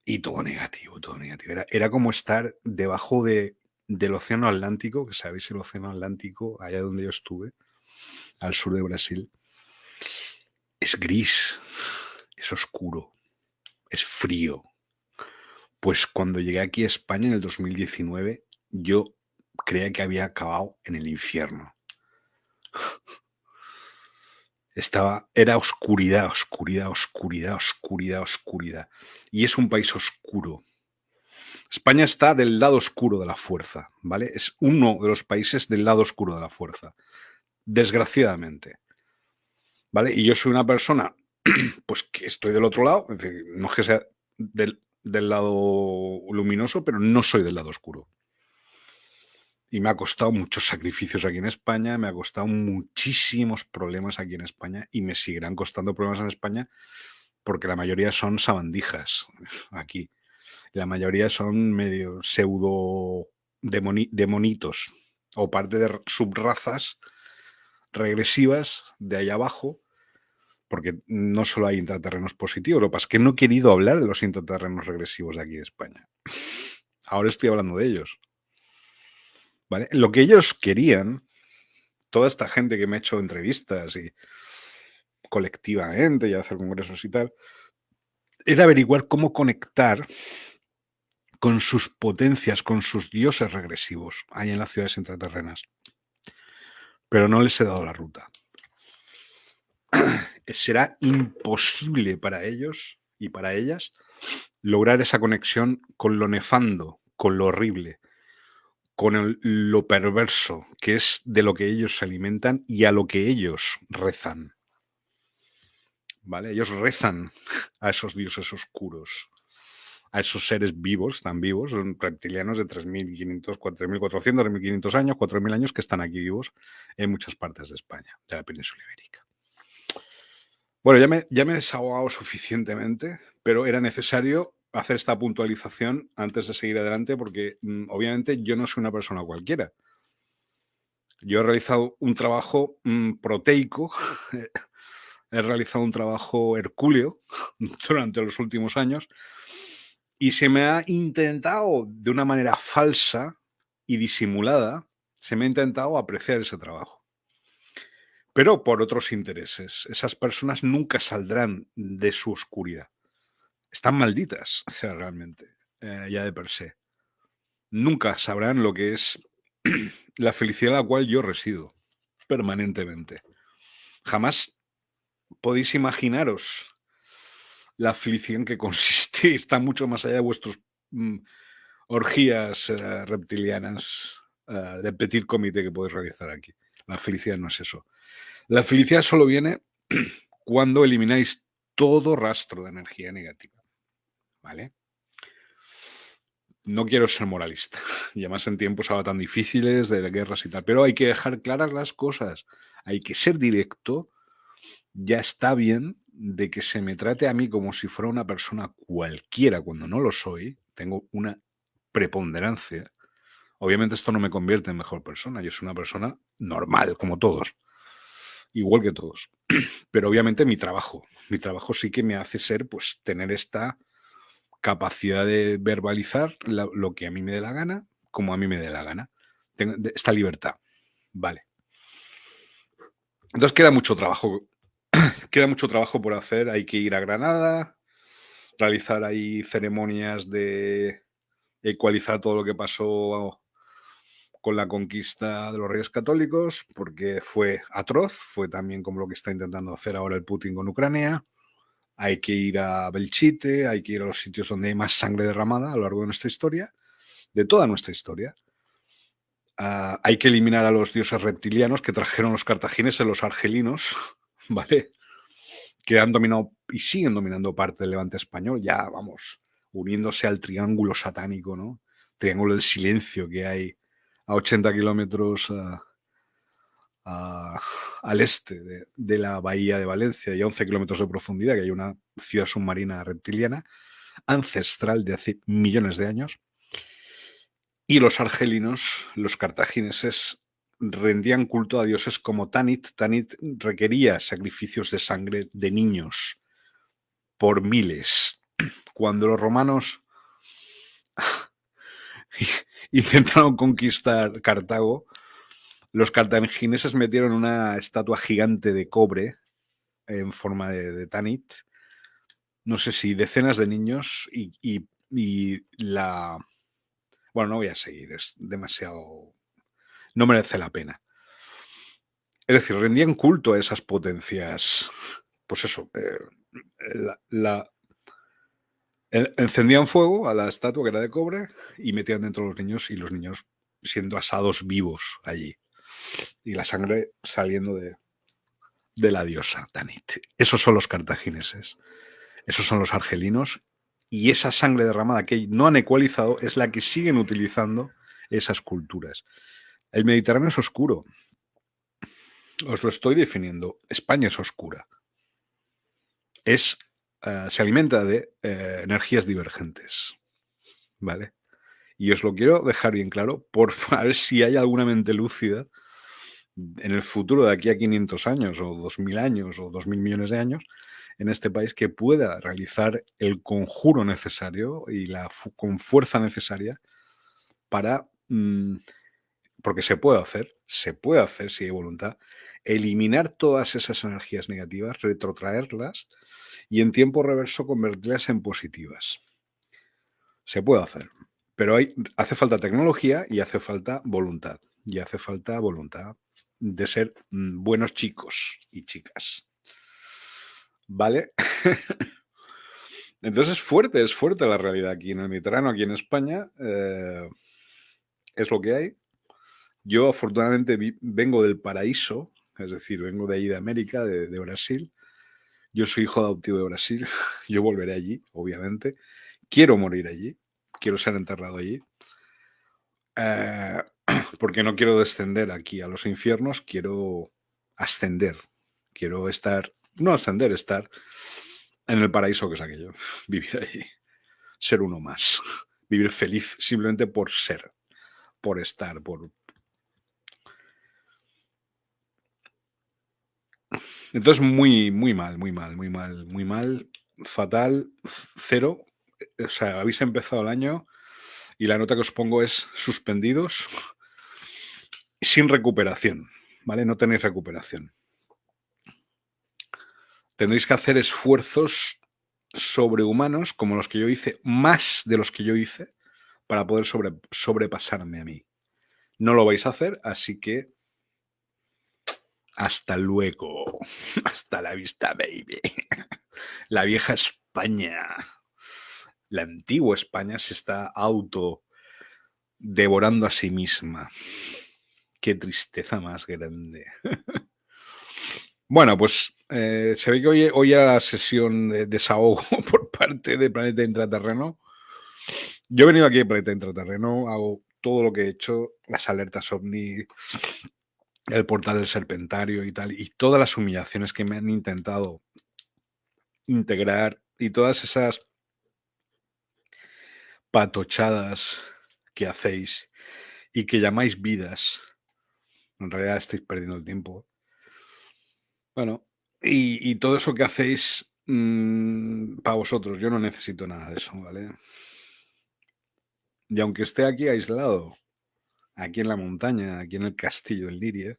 Y todo negativo, todo negativo. Era, era como estar debajo de, del Océano Atlántico, que sabéis el Océano Atlántico, allá donde yo estuve, al sur de Brasil. Es gris, es oscuro, es frío. Pues cuando llegué aquí a España en el 2019, yo creía que había acabado en el infierno. Estaba, era oscuridad, oscuridad, oscuridad, oscuridad, oscuridad. Y es un país oscuro. España está del lado oscuro de la fuerza, ¿vale? Es uno de los países del lado oscuro de la fuerza. Desgraciadamente. ¿Vale? Y yo soy una persona, pues que estoy del otro lado, no es que sea del, del lado luminoso, pero no soy del lado oscuro. Y me ha costado muchos sacrificios aquí en España, me ha costado muchísimos problemas aquí en España y me seguirán costando problemas en España porque la mayoría son sabandijas aquí. La mayoría son medio pseudo demonitos o parte de subrazas regresivas de ahí abajo, porque no solo hay intraterrenos positivos, lo que pasa es que no he querido hablar de los intraterrenos regresivos de aquí de España. Ahora estoy hablando de ellos. Lo que ellos querían, toda esta gente que me ha hecho entrevistas y colectivamente y hacer congresos y tal, era averiguar cómo conectar con sus potencias, con sus dioses regresivos ahí en las ciudades intraterrenas. Pero no les he dado la ruta. Será imposible para ellos y para ellas lograr esa conexión con lo nefando, con lo horrible, con lo perverso, que es de lo que ellos se alimentan y a lo que ellos rezan. ¿Vale? Ellos rezan a esos dioses oscuros, a esos seres vivos, tan vivos, son reptilianos de 3.500, 4.400, 3.500 años, 4.000 años que están aquí vivos en muchas partes de España, de la península ibérica. Bueno, ya me, ya me he desahogado suficientemente, pero era necesario hacer esta puntualización antes de seguir adelante porque mm, obviamente yo no soy una persona cualquiera. Yo he realizado un trabajo mm, proteico, he realizado un trabajo hercúleo durante los últimos años y se me ha intentado de una manera falsa y disimulada, se me ha intentado apreciar ese trabajo. Pero por otros intereses. Esas personas nunca saldrán de su oscuridad están malditas, o sea, realmente, eh, ya de per se. Nunca sabrán lo que es la felicidad a la cual yo resido permanentemente. Jamás podéis imaginaros la en que consiste, está mucho más allá de vuestras mm, orgías eh, reptilianas eh, de petit comité que podéis realizar aquí. La felicidad no es eso. La felicidad solo viene cuando elimináis todo rastro de energía negativa. ¿vale? No quiero ser moralista, y además en tiempos ahora tan difíciles de guerras y tal, pero hay que dejar claras las cosas, hay que ser directo, ya está bien de que se me trate a mí como si fuera una persona cualquiera cuando no lo soy, tengo una preponderancia. Obviamente esto no me convierte en mejor persona, yo soy una persona normal, como todos, igual que todos. Pero obviamente mi trabajo, mi trabajo sí que me hace ser, pues, tener esta capacidad de verbalizar lo que a mí me dé la gana, como a mí me dé la gana. Esta libertad. Vale. Entonces queda mucho trabajo. Queda mucho trabajo por hacer. Hay que ir a Granada, realizar ahí ceremonias de ecualizar todo lo que pasó con la conquista de los reyes católicos, porque fue atroz, fue también como lo que está intentando hacer ahora el Putin con Ucrania. Hay que ir a Belchite, hay que ir a los sitios donde hay más sangre derramada a lo largo de nuestra historia, de toda nuestra historia. Ah, hay que eliminar a los dioses reptilianos que trajeron los cartagineses, los argelinos, ¿vale? Que han dominado y siguen dominando parte del levante español, ya vamos, uniéndose al triángulo satánico, ¿no? Triángulo del silencio que hay a 80 kilómetros al este de, la bahía de Valencia y a 11 kilómetros de profundidad, que hay una ciudad submarina reptiliana ancestral de hace millones de años. Y los argelinos, los cartagineses, rendían culto a dioses como Tanit. Tanit requería sacrificios de sangre de niños por miles. Cuando los romanos intentaron conquistar Cartago, los cartagineses metieron una estatua gigante de cobre en forma de, Tanit, no sé si decenas de niños y, la... Bueno, no voy a seguir, es demasiado... No merece la pena. Es decir, rendían culto a esas potencias. Pues eso, eh, la, Encendían fuego a la estatua que era de cobre y metían dentro los niños y los niños siendo asados vivos allí. Y la sangre saliendo de, de la diosa Tanit. Esos son los cartagineses. Esos son los argelinos. Y esa sangre derramada que no han ecualizado es la que siguen utilizando esas culturas. El Mediterráneo es oscuro. Os lo estoy definiendo. España es oscura. Es eh, se alimenta de eh, energías divergentes. ¿Vale? Y os lo quiero dejar bien claro por ver si hay alguna mente lúcida en el futuro de aquí a 500 años o 2000 años o 2000 millones de años en este país que pueda realizar el conjuro necesario y la con fuerza necesaria para, mm, porque se puede hacer, se puede hacer si hay voluntad, eliminar todas esas energías negativas, retrotraerlas y en tiempo reverso convertirlas en positivas. Se puede hacer, pero hay, hace falta tecnología y hace falta voluntad. Y hace falta voluntad de ser mm, buenos chicos y chicas. ¿Vale? Entonces es fuerte, es fuerte la realidad aquí en el Mediterráneo, aquí en España. Eh, es lo que hay. Yo afortunadamente vengo del paraíso, es decir, vengo de ahí de América, de Brasil, yo soy hijo adoptivo de Brasil, yo volveré allí, obviamente. Quiero morir allí, quiero ser enterrado allí. Eh, porque no quiero descender aquí a los infiernos, quiero ascender. Quiero estar, no ascender, estar en el paraíso que es aquello, vivir allí, ser uno más, vivir feliz simplemente por ser, por estar, por, Entonces, muy, muy mal, muy mal, muy mal, muy mal, fatal, cero. O sea, habéis empezado el año y la nota que os pongo es suspendidos sin recuperación, ¿vale? No tenéis recuperación. Tendréis que hacer esfuerzos sobrehumanos como los que yo hice, más de los que yo hice, para poder sobrepasarme a mí. No lo vais a hacer, así que hasta luego. Hasta la vista, baby. La vieja España. La antigua España se está auto devorando a sí misma. Qué tristeza más grande. Bueno, pues eh, se ve que hoy, hoy la sesión de desahogo por parte de Planeta Intraterreno. Yo he venido aquí a Planeta Intraterreno, hago todo lo que he hecho, las alertas ovni, el portal del serpentario y tal, y todas las humillaciones que me han intentado integrar y todas esas patochadas que hacéis y que llamáis vidas, en realidad estáis perdiendo el tiempo. Bueno, y, todo eso que hacéis mm, para vosotros, yo no necesito nada de eso, ¿vale? Y aunque esté aquí aislado, aquí en la montaña, aquí en el castillo del Liria,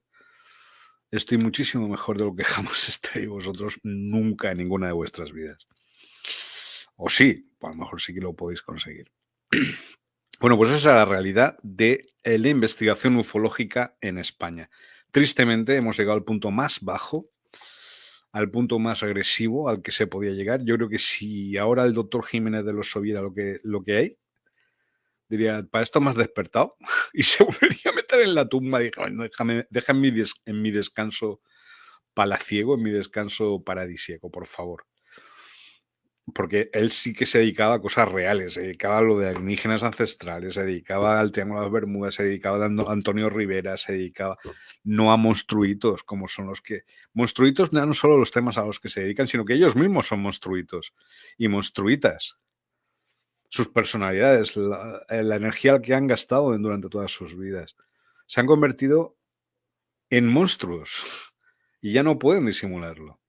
estoy muchísimo mejor de lo que jamás estáis vosotros nunca en ninguna de vuestras vidas. O sí, a lo mejor sí que lo podéis conseguir. Bueno, pues esa es la realidad de la investigación ufológica en España. Tristemente hemos llegado al punto más bajo, al punto más agresivo al que se podía llegar. Yo creo que si ahora el doctor Jiménez de los viera lo que, lo que hay, diría, para esto me has despertado y se volvería a meter en la tumba. Y déjame, déjame en, mi en mi descanso palaciego, en mi descanso paradisíaco, por favor porque él sí que se dedicaba a cosas reales, se dedicaba a lo de alienígenas ancestrales, se dedicaba al Triángulo de las Bermudas, se dedicaba a Antonio Rivera, se dedicaba no a monstruitos, como son los que... Monstruitos no solo los temas a los que se dedican, sino que ellos mismos son monstruitos y monstruitas. Sus personalidades, la, energía que han gastado durante todas sus vidas. Se han convertido en monstruos y ya no pueden disimularlo.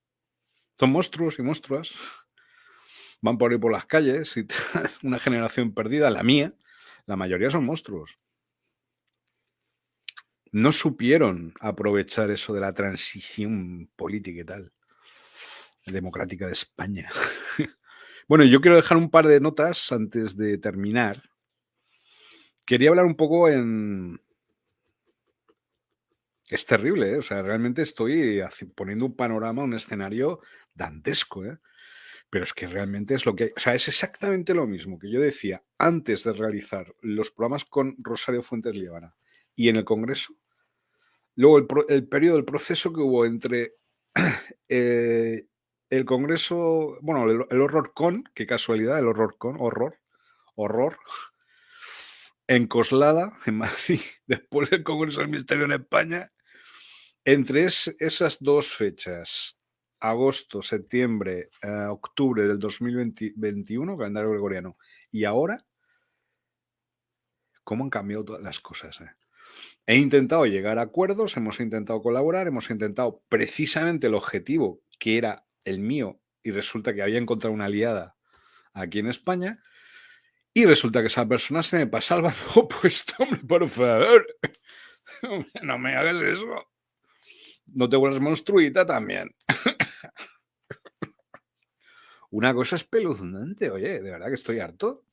Son monstruos y monstruas van por ahí por las calles y una generación perdida, la mía, la mayoría son monstruos. No supieron aprovechar eso de la transición política y tal, democrática de España. Bueno, yo quiero dejar un par de notas antes de terminar. Quería hablar un poco en... Es terrible, ¿eh? o sea, realmente estoy poniendo un panorama, un escenario dantesco. ¿eh? Pero es que realmente es lo que hay. O sea, es exactamente lo mismo que yo decía antes de realizar los programas con Rosario Fuentes Líbana y en el Congreso. Luego el, periodo del proceso que hubo entre eh, el Congreso, bueno, el, horror con, qué casualidad, el horror con, horror, horror, en Coslada, en Madrid, después del Congreso del Ministerio en España. Entre esas dos fechas agosto, septiembre, eh, octubre del 2021, calendario gregoriano, y ahora, ¿cómo han cambiado todas las cosas? Eh? He intentado llegar a acuerdos, hemos intentado colaborar, hemos intentado precisamente el objetivo que era el mío y resulta que había encontrado una aliada aquí en España y resulta que esa persona se me pasa al bando opuesto, hombre, por favor. No me hagas eso. No te vuelvas monstruita también. Una cosa espeluznante, oye, de verdad que estoy harto.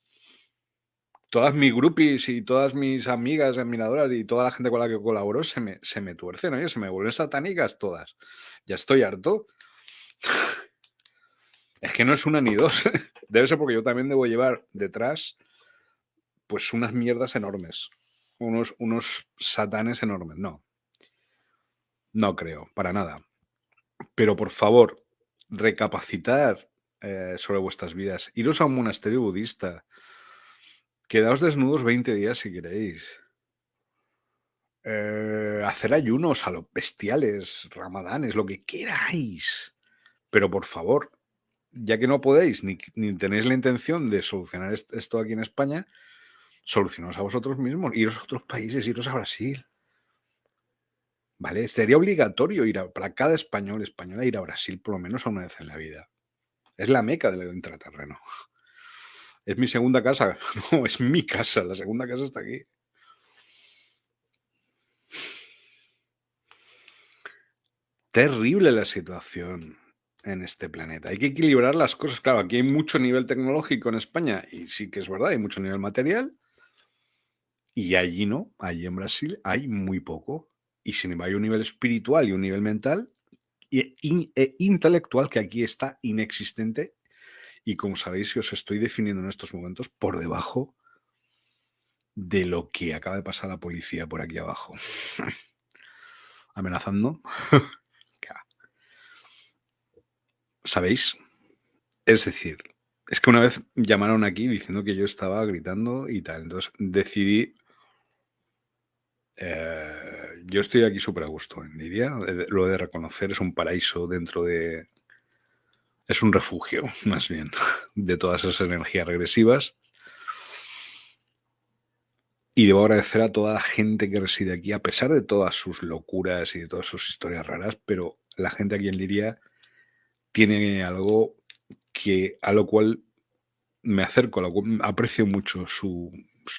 Todas mis groupies y todas mis amigas admiradoras y toda la gente con la que colaboro se me, se me tuercen, oye, se me vuelven satánicas todas. Ya estoy harto. Es que no es una ni dos. Debe ser porque yo también debo llevar detrás pues unas mierdas enormes. Unos, unos satanes enormes. No. No creo, para nada. Pero por favor, recapacitar eh, sobre vuestras vidas. Iros a un monasterio budista. Quedaos desnudos 20 días si queréis. Eh, hacer ayunos a los bestiales, ramadanes, lo que queráis. Pero por favor, ya que no podéis ni, tenéis la intención de solucionar esto aquí en España, solucionaos a vosotros mismos, iros a otros países, iros a Brasil. ¿Vale? Sería obligatorio ir para cada español, española, ir a Brasil por lo menos una vez en la vida. Es la meca del intraterreno. Es mi segunda casa. No, es mi casa. La segunda casa está aquí. Terrible la situación en este planeta. Hay que equilibrar las cosas. Claro, aquí hay mucho nivel tecnológico en España y sí que es verdad, hay mucho nivel material. Y allí no, allí en Brasil hay muy poco. Y sin embargo hay un nivel espiritual y un nivel mental e, intelectual que aquí está inexistente y como sabéis, os estoy definiendo en estos momentos por debajo de lo que acaba de pasar la policía por aquí abajo. Amenazando. ¿Sabéis? Es decir, es que una vez llamaron aquí diciendo que yo estaba gritando y tal. Entonces decidí eh, yo estoy aquí súper a gusto en Lidia. Lo de reconocer es un paraíso dentro de... Es un refugio, más bien, de todas esas energías regresivas. Y debo agradecer a toda la gente que reside aquí, a pesar de todas sus locuras y de todas sus historias raras, pero la gente aquí en Liria tiene algo que a lo cual me acerco, aprecio mucho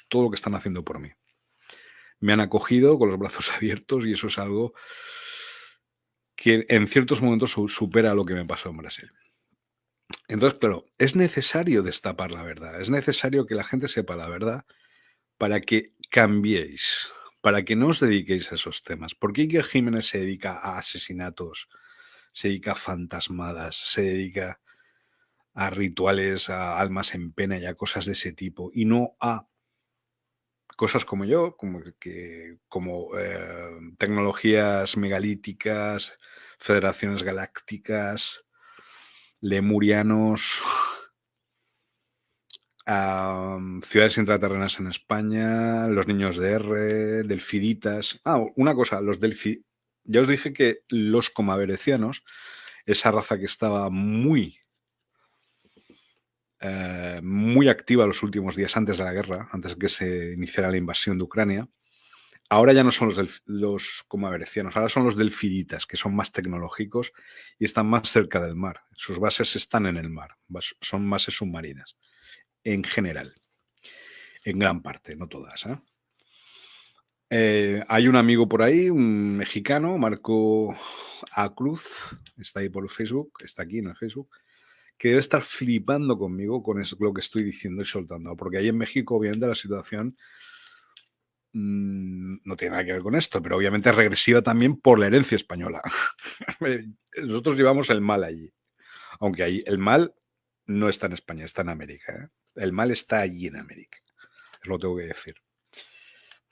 todo lo que están haciendo por mí me han acogido con los brazos abiertos y eso es algo que en ciertos momentos supera lo que me pasó en Brasil. Entonces, claro, es necesario destapar la verdad, es necesario que la gente sepa la verdad para que cambiéis, para que no os dediquéis a esos temas. ¿Por qué Iker Jiménez se dedica a asesinatos, se dedica a fantasmadas, se dedica a rituales, a almas en pena y a cosas de ese tipo, y no a cosas como yo, como, que, como eh, tecnologías megalíticas, federaciones galácticas, lemurianos, ciudades intraterrenas en España, los niños de R, delfiditas. Ah, una cosa, los delfi... Ya os dije que los comaverecianos, esa raza que estaba muy, eh, muy activa los últimos días antes de la guerra, antes de que se iniciara la invasión de Ucrania, ahora ya no son los, los comaverecianos, ahora son los delfiditas, que son más tecnológicos y están más cerca del mar. Sus bases están en el mar, son bases submarinas en general. En gran parte, no todas. ¿eh? Eh, hay un amigo por ahí, un mexicano, Marco A. Cruz, está ahí por Facebook, está aquí en el Facebook, que debe estar flipando conmigo con eso, lo que estoy diciendo y soltando. Porque ahí en México, obviamente, la situación mm, no tiene nada que ver con esto, pero obviamente es regresiva también por la herencia española. Nosotros llevamos el mal allí. Aunque ahí el mal no está en España, está en América. ¿eh? El mal está allí en América. Es lo tengo que decir.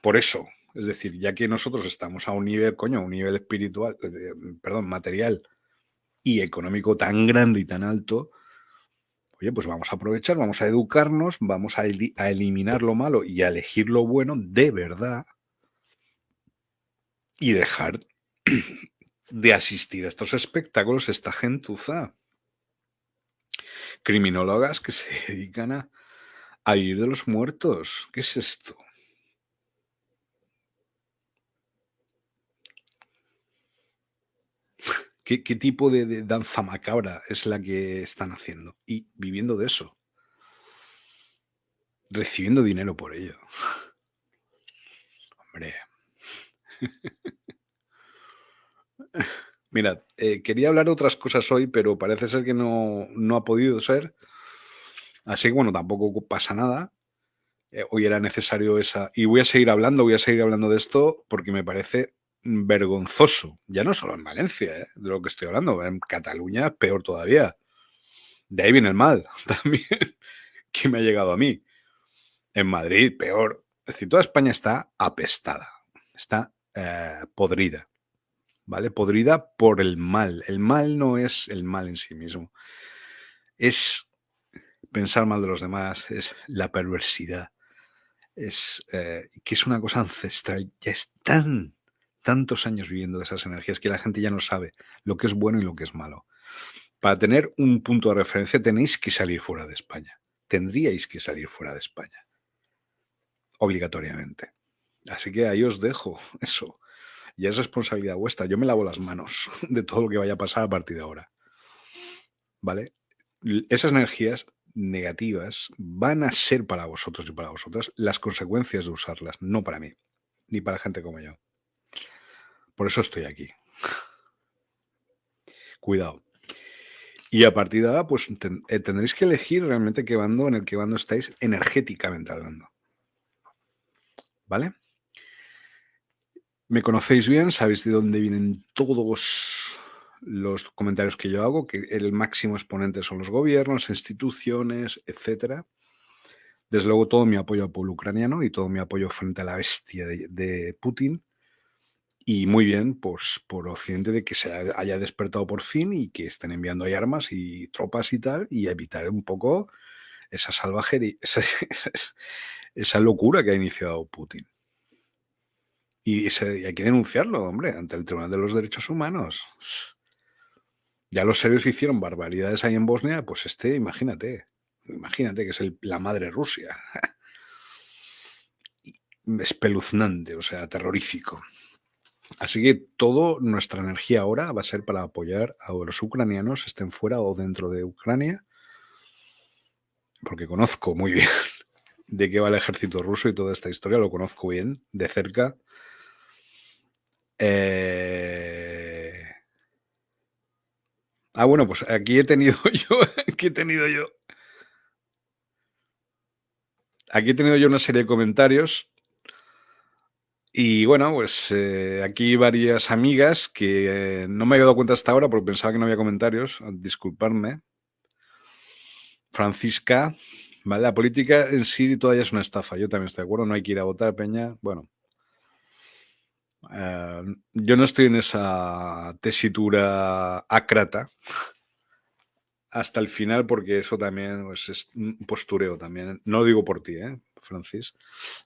Por eso, es decir, ya que nosotros estamos a un nivel, coño, un nivel espiritual, eh, perdón, material y económico tan grande y tan alto, oye, pues vamos a aprovechar, vamos a educarnos, vamos a, a eliminar lo malo y a elegir lo bueno de verdad y dejar de asistir a estos espectáculos, esta gentuza. Criminólogas que se dedican a a vivir de los muertos. ¿Qué es esto? ¿Qué, tipo de, danza macabra es la que están haciendo? Y viviendo de eso. Recibiendo dinero por ello. Hombre. Mirad, eh, quería hablar otras cosas hoy, pero parece ser que no, no ha podido ser Así que bueno, tampoco pasa nada. Eh, hoy era necesario esa... Y voy a seguir hablando, voy a seguir hablando de esto porque me parece vergonzoso. Ya no solo en Valencia, eh, de lo que estoy hablando. En Cataluña, peor todavía. De ahí viene el mal también que me ha llegado a mí. En Madrid, peor. Es decir, toda España está apestada, está eh, podrida. ¿Vale? Podrida por el mal. El mal no es el mal en sí mismo. Es pensar mal de los demás, es la perversidad, es eh, que es una cosa ancestral. Ya están tantos años viviendo de esas energías que la gente ya no sabe lo que es bueno y lo que es malo. Para tener un punto de referencia tenéis que salir fuera de España. Tendríais que salir fuera de España. Obligatoriamente. Así que ahí os dejo eso. Ya es responsabilidad vuestra. Yo me lavo las manos de todo lo que vaya a pasar a partir de ahora. ¿Vale? Esas energías negativas van a ser para vosotros y para vosotras las consecuencias de usarlas, no para mí, ni para gente como yo. Por eso estoy aquí. Cuidado. Y a partir de ahora, pues eh, tendréis que elegir realmente qué bando, en el que bando estáis energéticamente hablando. ¿Vale? Me conocéis bien, sabéis de dónde vienen todos los comentarios que yo hago, que el máximo exponente son los gobiernos, instituciones, etcétera. Desde luego todo mi apoyo al pueblo ucraniano y todo mi apoyo frente a la bestia de, Putin. Y muy bien, pues por Occidente de que se haya despertado por fin y que estén enviando ahí armas y tropas y tal, y evitar un poco esa salvajería, esa, locura que ha iniciado Putin. Y, y, hay que denunciarlo, hombre, ante el Tribunal de los Derechos Humanos. Ya los serios hicieron barbaridades ahí en Bosnia, pues este, imagínate, imagínate que es la madre Rusia. Espeluznante, o sea, terrorífico. Así que toda nuestra energía ahora va a ser para apoyar a los ucranianos, estén fuera o dentro de Ucrania, porque conozco muy bien de qué va el ejército ruso y toda esta historia, lo conozco bien, de cerca. Eh, Ah, bueno, pues aquí he tenido yo, aquí he tenido yo. aquí he tenido yo una serie de comentarios y bueno, pues eh, aquí varias amigas que no me había dado cuenta hasta ahora porque pensaba que no había comentarios, disculparme. Francisca, ¿vale? La política en sí todavía es una estafa, yo también estoy de acuerdo, no hay que ir a votar, Peña. Bueno, eh, yo no estoy en esa tesitura acrata hasta el final porque eso también pues, es un postureo también. No lo digo por ti, ¿eh, Francis.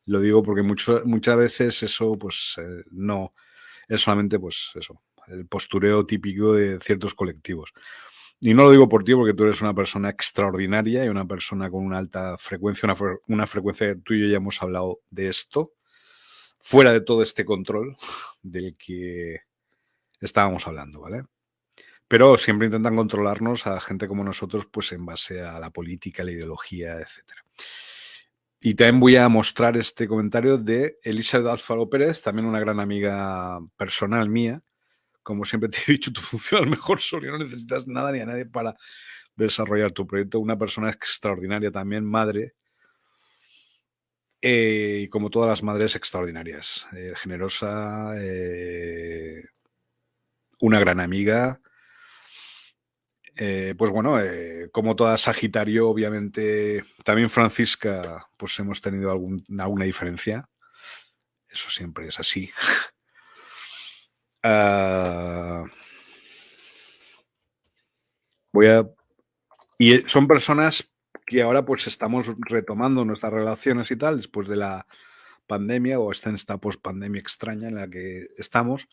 Lo digo porque muchas veces eso pues eh, no es solamente pues eso, el postureo típico de ciertos colectivos. Y no lo digo por ti porque tú eres una persona extraordinaria y una persona con una alta frecuencia, una, una frecuencia tú y yo ya hemos hablado de esto, fuera de todo este control del que estábamos hablando, ¿vale? Pero siempre intentan controlarnos a gente como nosotros, pues en base a la política, la ideología, etc. Y también voy a mostrar este comentario de Elizabeth Alfaro Pérez, también una gran amiga personal mía. Como siempre te he dicho, tú funcionas mejor solo y no necesitas nada ni a nadie para desarrollar tu proyecto. Una persona extraordinaria también, madre, eh, y como todas las madres extraordinarias, eh, generosa, eh, una gran amiga. Pues bueno, como toda Sagitario, obviamente, también Francisca, pues hemos tenido alguna diferencia. Eso siempre es así. Ah, voy a... Y son personas que ahora pues estamos retomando nuestras relaciones y tal, después de la pandemia o esta, en esta post-pandemia extraña en la que estamos.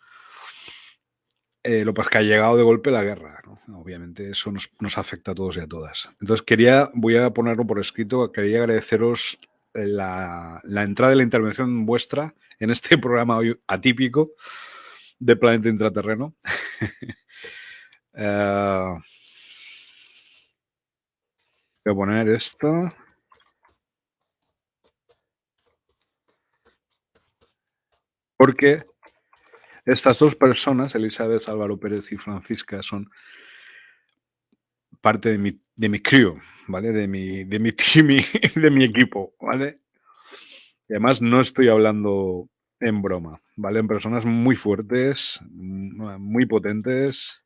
Eh, lo pues que ha llegado de golpe la guerra, obviamente eso nos, afecta a todos y a todas. Entonces quería, voy a ponerlo por escrito, quería agradeceros la, entrada de la intervención vuestra en este programa hoy atípico de Planeta Intraterreno. Eh, Voy a poner esto. Porque estas dos personas, Elizabeth Álvaro Pérez y Francisca, son parte de mi, de mi crew, ¿vale? De mi, de mi de mi equipo, ¿vale? Y además no estoy hablando en broma, ¿vale? En personas muy fuertes, muy potentes,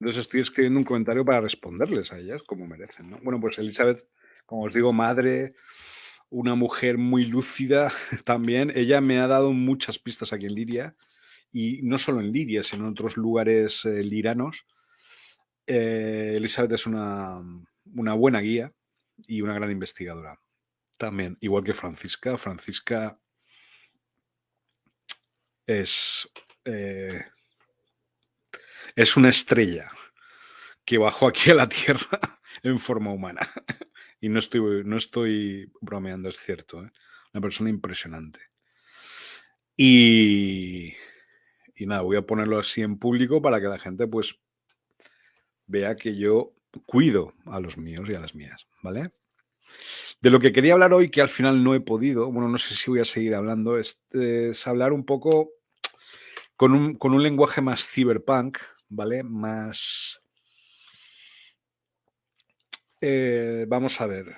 Entonces estoy escribiendo un comentario para responderles a ellas como merecen. Bueno, pues Elizabeth, como os digo, madre, una mujer muy lúcida también. Ella me ha dado muchas pistas aquí en Liria, y no solo en Liria, sino en otros lugares eh, liranos. Eh, Elizabeth es una, buena guía y una gran investigadora. También, igual que Francisca. Francisca es eh, es una estrella que bajó aquí a la Tierra en forma humana. Y no estoy, no estoy bromeando, es cierto. ¿eh? Una persona impresionante. Y, y nada, voy a ponerlo así en público para que la gente pues vea que yo cuido a los míos y a las mías, ¿vale? De lo que quería hablar hoy, que al final no he podido, bueno, no sé si voy a seguir hablando, es, es hablar un poco con un, con un lenguaje más cyberpunk, ¿vale? Más... Eh, vamos a ver,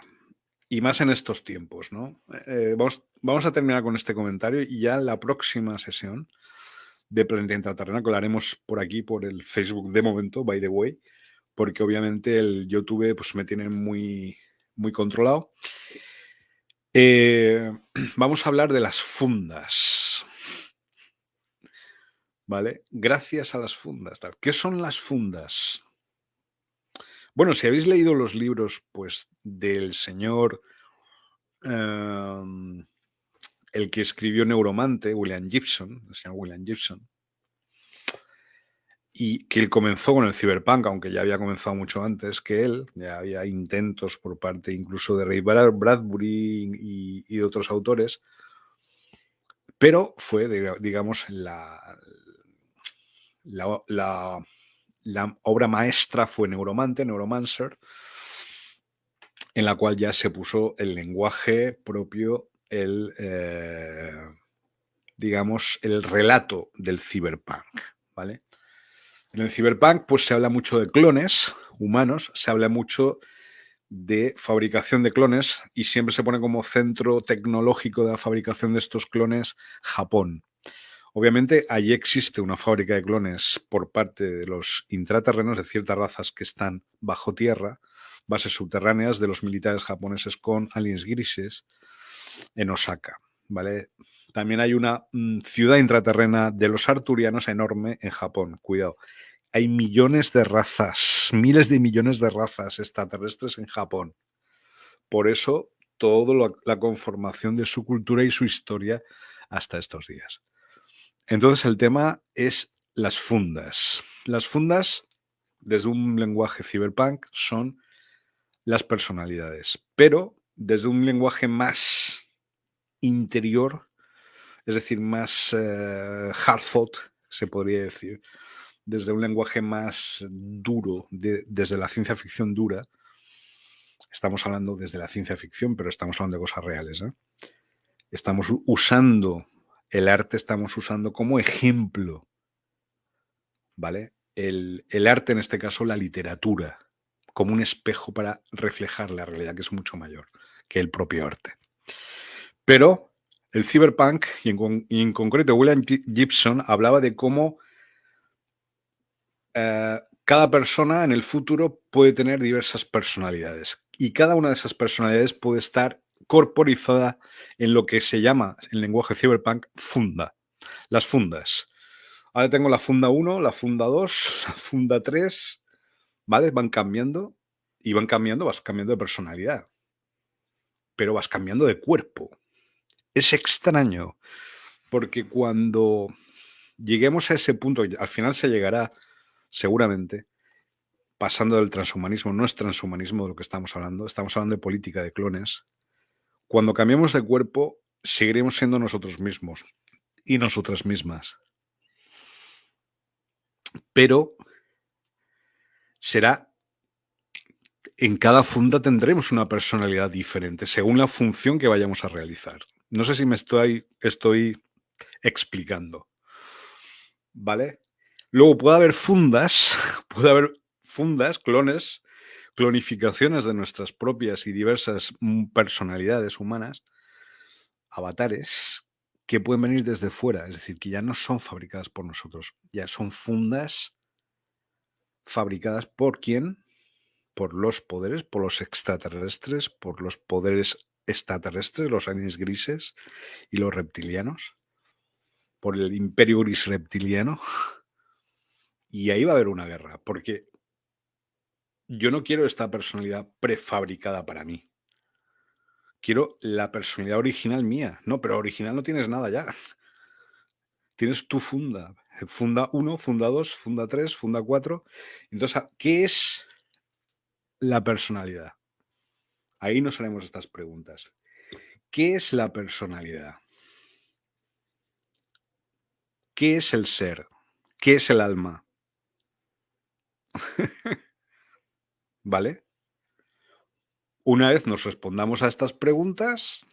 y más en estos tiempos, ¿no? Eh, vamos, vamos, a terminar con este comentario y ya en la próxima sesión de Planeta Intraterrena, que lo haremos por aquí, por el Facebook de momento, by the way, porque obviamente el YouTube pues, me tiene muy, muy controlado. Eh, vamos a hablar de las fundas. Gracias a las fundas. ¿Qué son las fundas? Bueno, si habéis leído los libros, pues, del señor, em, el que escribió Neuromante, William Gibson, el señor William Gibson, y que él comenzó con el cyberpunk, aunque ya había comenzado mucho antes que él, ya había intentos por parte incluso de Ray Bradbury y, y de otros autores, Pero fue, digamos, la, la, obra maestra fue Neuromante, Neuromancer, en la cual ya se puso el lenguaje propio, el, eh, digamos, el relato del cyberpunk, ¿vale? En el cyberpunk, pues se habla mucho de clones humanos, se habla mucho de fabricación de clones y siempre se pone como centro tecnológico de la fabricación de estos clones Japón. Obviamente, allí existe una fábrica de clones por parte de los intraterrenos de ciertas razas que están bajo tierra, bases subterráneas de los militares japoneses con aliens grises en Osaka. ¿vale? También hay una mm, ciudad intraterrena de los arturianos enorme en Japón. Cuidado. Hay millones de razas, miles de millones de razas extraterrestres en Japón. Por eso, toda la conformación de su cultura y su historia hasta estos días. Entonces el tema es las fundas. Las fundas, desde un lenguaje cyberpunk, son las personalidades, pero desde un lenguaje más interior, es decir, más eh, hard thought, se podría decir, desde un lenguaje más duro, desde la ciencia ficción dura. Estamos hablando desde la ciencia ficción, pero estamos hablando de cosas reales. ¿eh? Estamos usando el arte estamos usando como ejemplo, ¿vale? El, arte, en este caso, la literatura, como un espejo para reflejar la realidad, que es mucho mayor que el propio arte. Pero el cyberpunk, y en, concreto William Gibson, hablaba de cómo eh, cada persona en el futuro puede tener diversas personalidades y cada una de esas personalidades puede estar corporizada en lo que se llama, en lenguaje cyberpunk, funda. Las fundas. Ahora tengo la funda 1, la funda 2, la funda 3, ¿vale? Van cambiando y van cambiando, vas cambiando de personalidad, pero vas cambiando de cuerpo. Es extraño, porque cuando lleguemos a ese punto, al final se llegará seguramente, pasando del transhumanismo, no es transhumanismo de lo que estamos hablando, estamos hablando de política de clones, cuando cambiemos de cuerpo, seguiremos siendo nosotros mismos y nosotras mismas. Pero será en cada funda tendremos una personalidad diferente según la función que vayamos a realizar. No sé si me estoy, estoy explicando. ¿Vale? Luego puede haber fundas, puede haber fundas, clones, clonificaciones de nuestras propias y diversas mm, personalidades humanas, avatares, que pueden venir desde fuera, es decir, que ya no son fabricadas por nosotros, ya son fundas fabricadas por quién? Por los poderes, por los extraterrestres, por los poderes extraterrestres, los aliens grises y los reptilianos, por el imperio gris reptiliano. Y ahí va a haber una guerra, porque yo no quiero esta personalidad prefabricada para mí. Quiero la personalidad original mía. No, pero original no tienes nada ya. Tienes tu funda. Funda 1, funda 2, funda 3, funda 4. Entonces, ¿qué es la personalidad? Ahí nos haremos estas preguntas. ¿Qué es la personalidad? ¿Qué es el ser? ¿Qué es el alma? ¿Vale? Una vez nos respondamos a estas preguntas,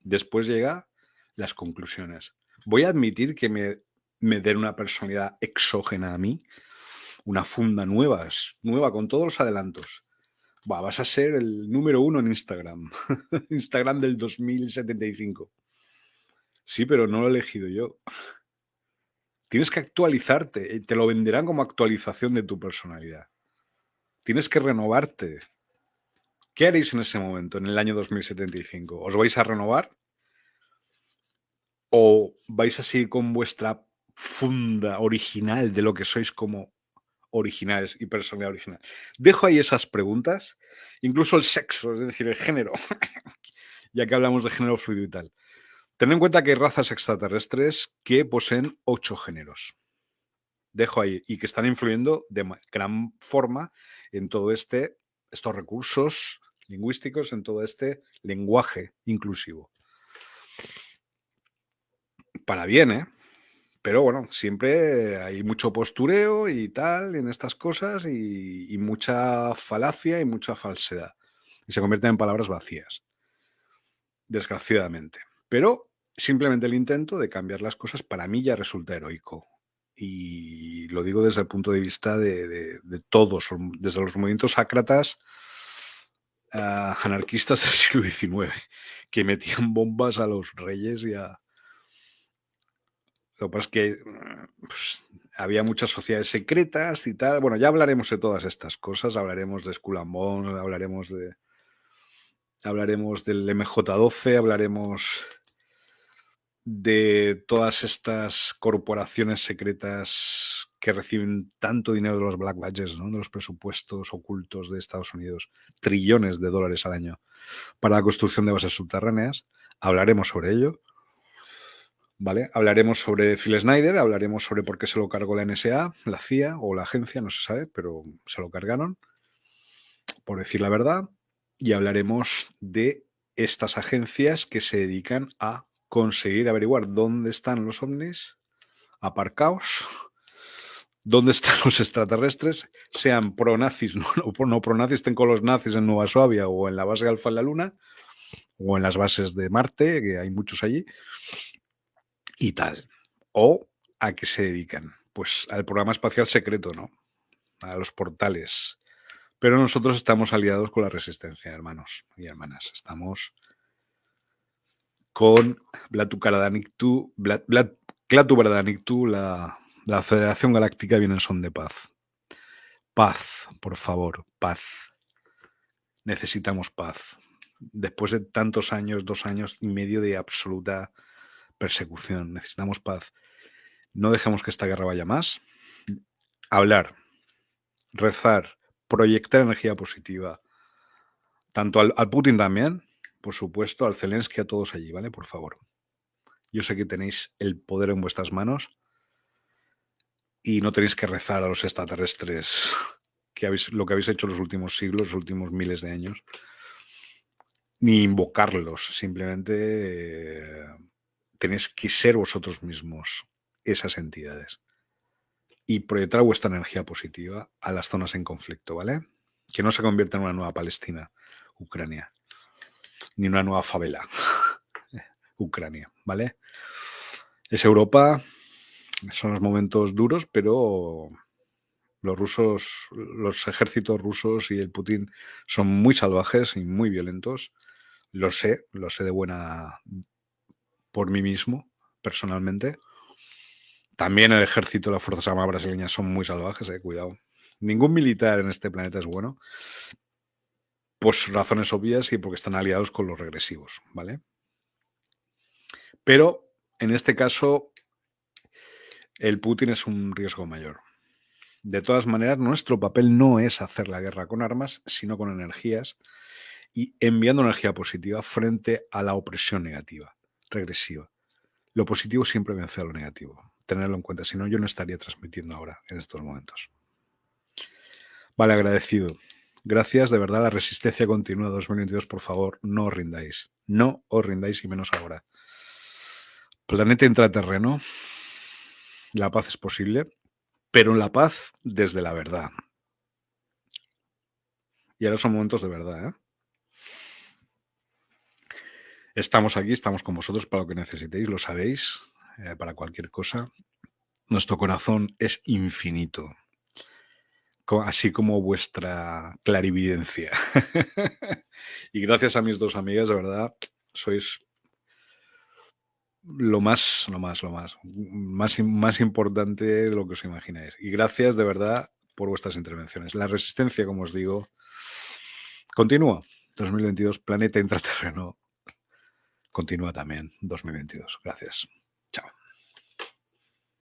después llega las conclusiones. Voy a admitir que me, me den una personalidad exógena a mí, una funda nueva, nueva con todos los adelantos. vas a ser el número uno en Instagram. Instagram del 2075. Sí, pero no lo he elegido yo. Tienes que actualizarte. Te lo venderán como actualización de tu personalidad. Tienes que renovarte. ¿Qué haréis en ese momento, en el año 2075? ¿Os vais a renovar? ¿O vais a seguir con vuestra funda original de lo que sois como originales y personalidad original? Dejo ahí esas preguntas, incluso el sexo, es decir, el género, ya que hablamos de género fluido y tal. Ten en cuenta que hay razas extraterrestres que poseen ocho géneros. Dejo ahí y que están influyendo de gran forma en todo este, estos recursos lingüísticos, en todo este lenguaje inclusivo. para bien, ¿eh? Pero bueno, siempre hay mucho postureo y tal en estas cosas y, y mucha falacia y mucha falsedad. Y se convierten en palabras vacías, desgraciadamente. Pero simplemente el intento de cambiar las cosas para mí ya resulta heroico. Y lo digo desde el punto de vista de, todos, desde los movimientos sácratas a anarquistas del siglo XIX, que metían bombas a los reyes y a... Lo que pasa es que pues, había muchas sociedades secretas y tal. Bueno, ya hablaremos de todas estas cosas, hablaremos de Skull and Bones, hablaremos de... Hablaremos del MJ12, hablaremos de todas estas corporaciones secretas que reciben tanto dinero de los black badges, de los presupuestos ocultos de Estados Unidos, trillones de dólares al año para la construcción de bases subterráneas. Hablaremos sobre ello. ¿Vale? Hablaremos sobre Phil Snyder, hablaremos sobre por qué se lo cargó la NSA, la CIA o la agencia, no se sabe, pero se lo cargaron, por decir la verdad. Y hablaremos de estas agencias que se dedican a conseguir averiguar dónde están los ovnis aparcaos, dónde están los extraterrestres, sean pro-nazis, no, no pro-nazis, estén con los nazis en Nueva Suabia o en la base Alfa en la Luna, o en las bases de Marte, que hay muchos allí, y tal. O a qué se dedican. Pues al programa espacial secreto, ¿no? A los portales. Pero nosotros estamos aliados con la resistencia, hermanos y hermanas. Estamos con Blatu Karadaniktu, Klatu la, la Federación Galáctica viene en son de paz. Paz, por favor, paz. Necesitamos paz. Después de tantos años, dos años y medio de absoluta persecución, necesitamos paz. No dejemos que esta guerra vaya más. Hablar, rezar, proyectar energía positiva, tanto al Putin también, por supuesto, al Zelensky, a todos allí, ¿vale? Por favor. Yo sé que tenéis el poder en vuestras manos y no tenéis que rezar a los extraterrestres que habéis, lo que habéis hecho los últimos siglos, los últimos miles de años, ni invocarlos, simplemente eh, tenéis que ser vosotros mismos esas entidades y proyectar vuestra energía positiva a las zonas en conflicto, ¿vale? Que no se convierta en una nueva Palestina, Ucrania ni una nueva favela. Ucrania, ¿vale? Es Europa, son los momentos duros, pero los rusos, los ejércitos rusos y el Putin son muy salvajes y muy violentos. Lo sé, lo sé de buena por mí mismo, personalmente. También el ejército, las Fuerzas Armadas brasileñas son muy salvajes, eh, cuidado. Ningún militar en este planeta es bueno, pues razones obvias y porque están aliados con los regresivos, ¿vale? Pero en este caso, el Putin es un riesgo mayor. De todas maneras, nuestro papel no es hacer la guerra con armas, sino con energías y enviando energía positiva frente a la opresión negativa, regresiva. Lo positivo siempre vence a lo negativo. Tenerlo en cuenta, si no, yo no estaría transmitiendo ahora, en estos momentos. Vale, agradecido. Gracias, de verdad, la resistencia continúa 2022, por favor, no os rindáis. No os rindáis y menos ahora. Planeta intraterreno, la paz es posible, pero la paz desde la verdad. Y ahora son momentos de verdad, ¿eh? Estamos aquí, estamos con vosotros para lo que necesitéis, lo sabéis, eh, para cualquier cosa. Nuestro corazón es infinito así como vuestra clarividencia. y gracias a mis dos amigas, de verdad, sois lo más, lo más, lo más, más, más importante de lo que os imagináis. Y gracias de verdad por vuestras intervenciones. La resistencia, como os digo, continúa. 2022, Planeta Intraterreno, continúa también 2022. Gracias. Chao.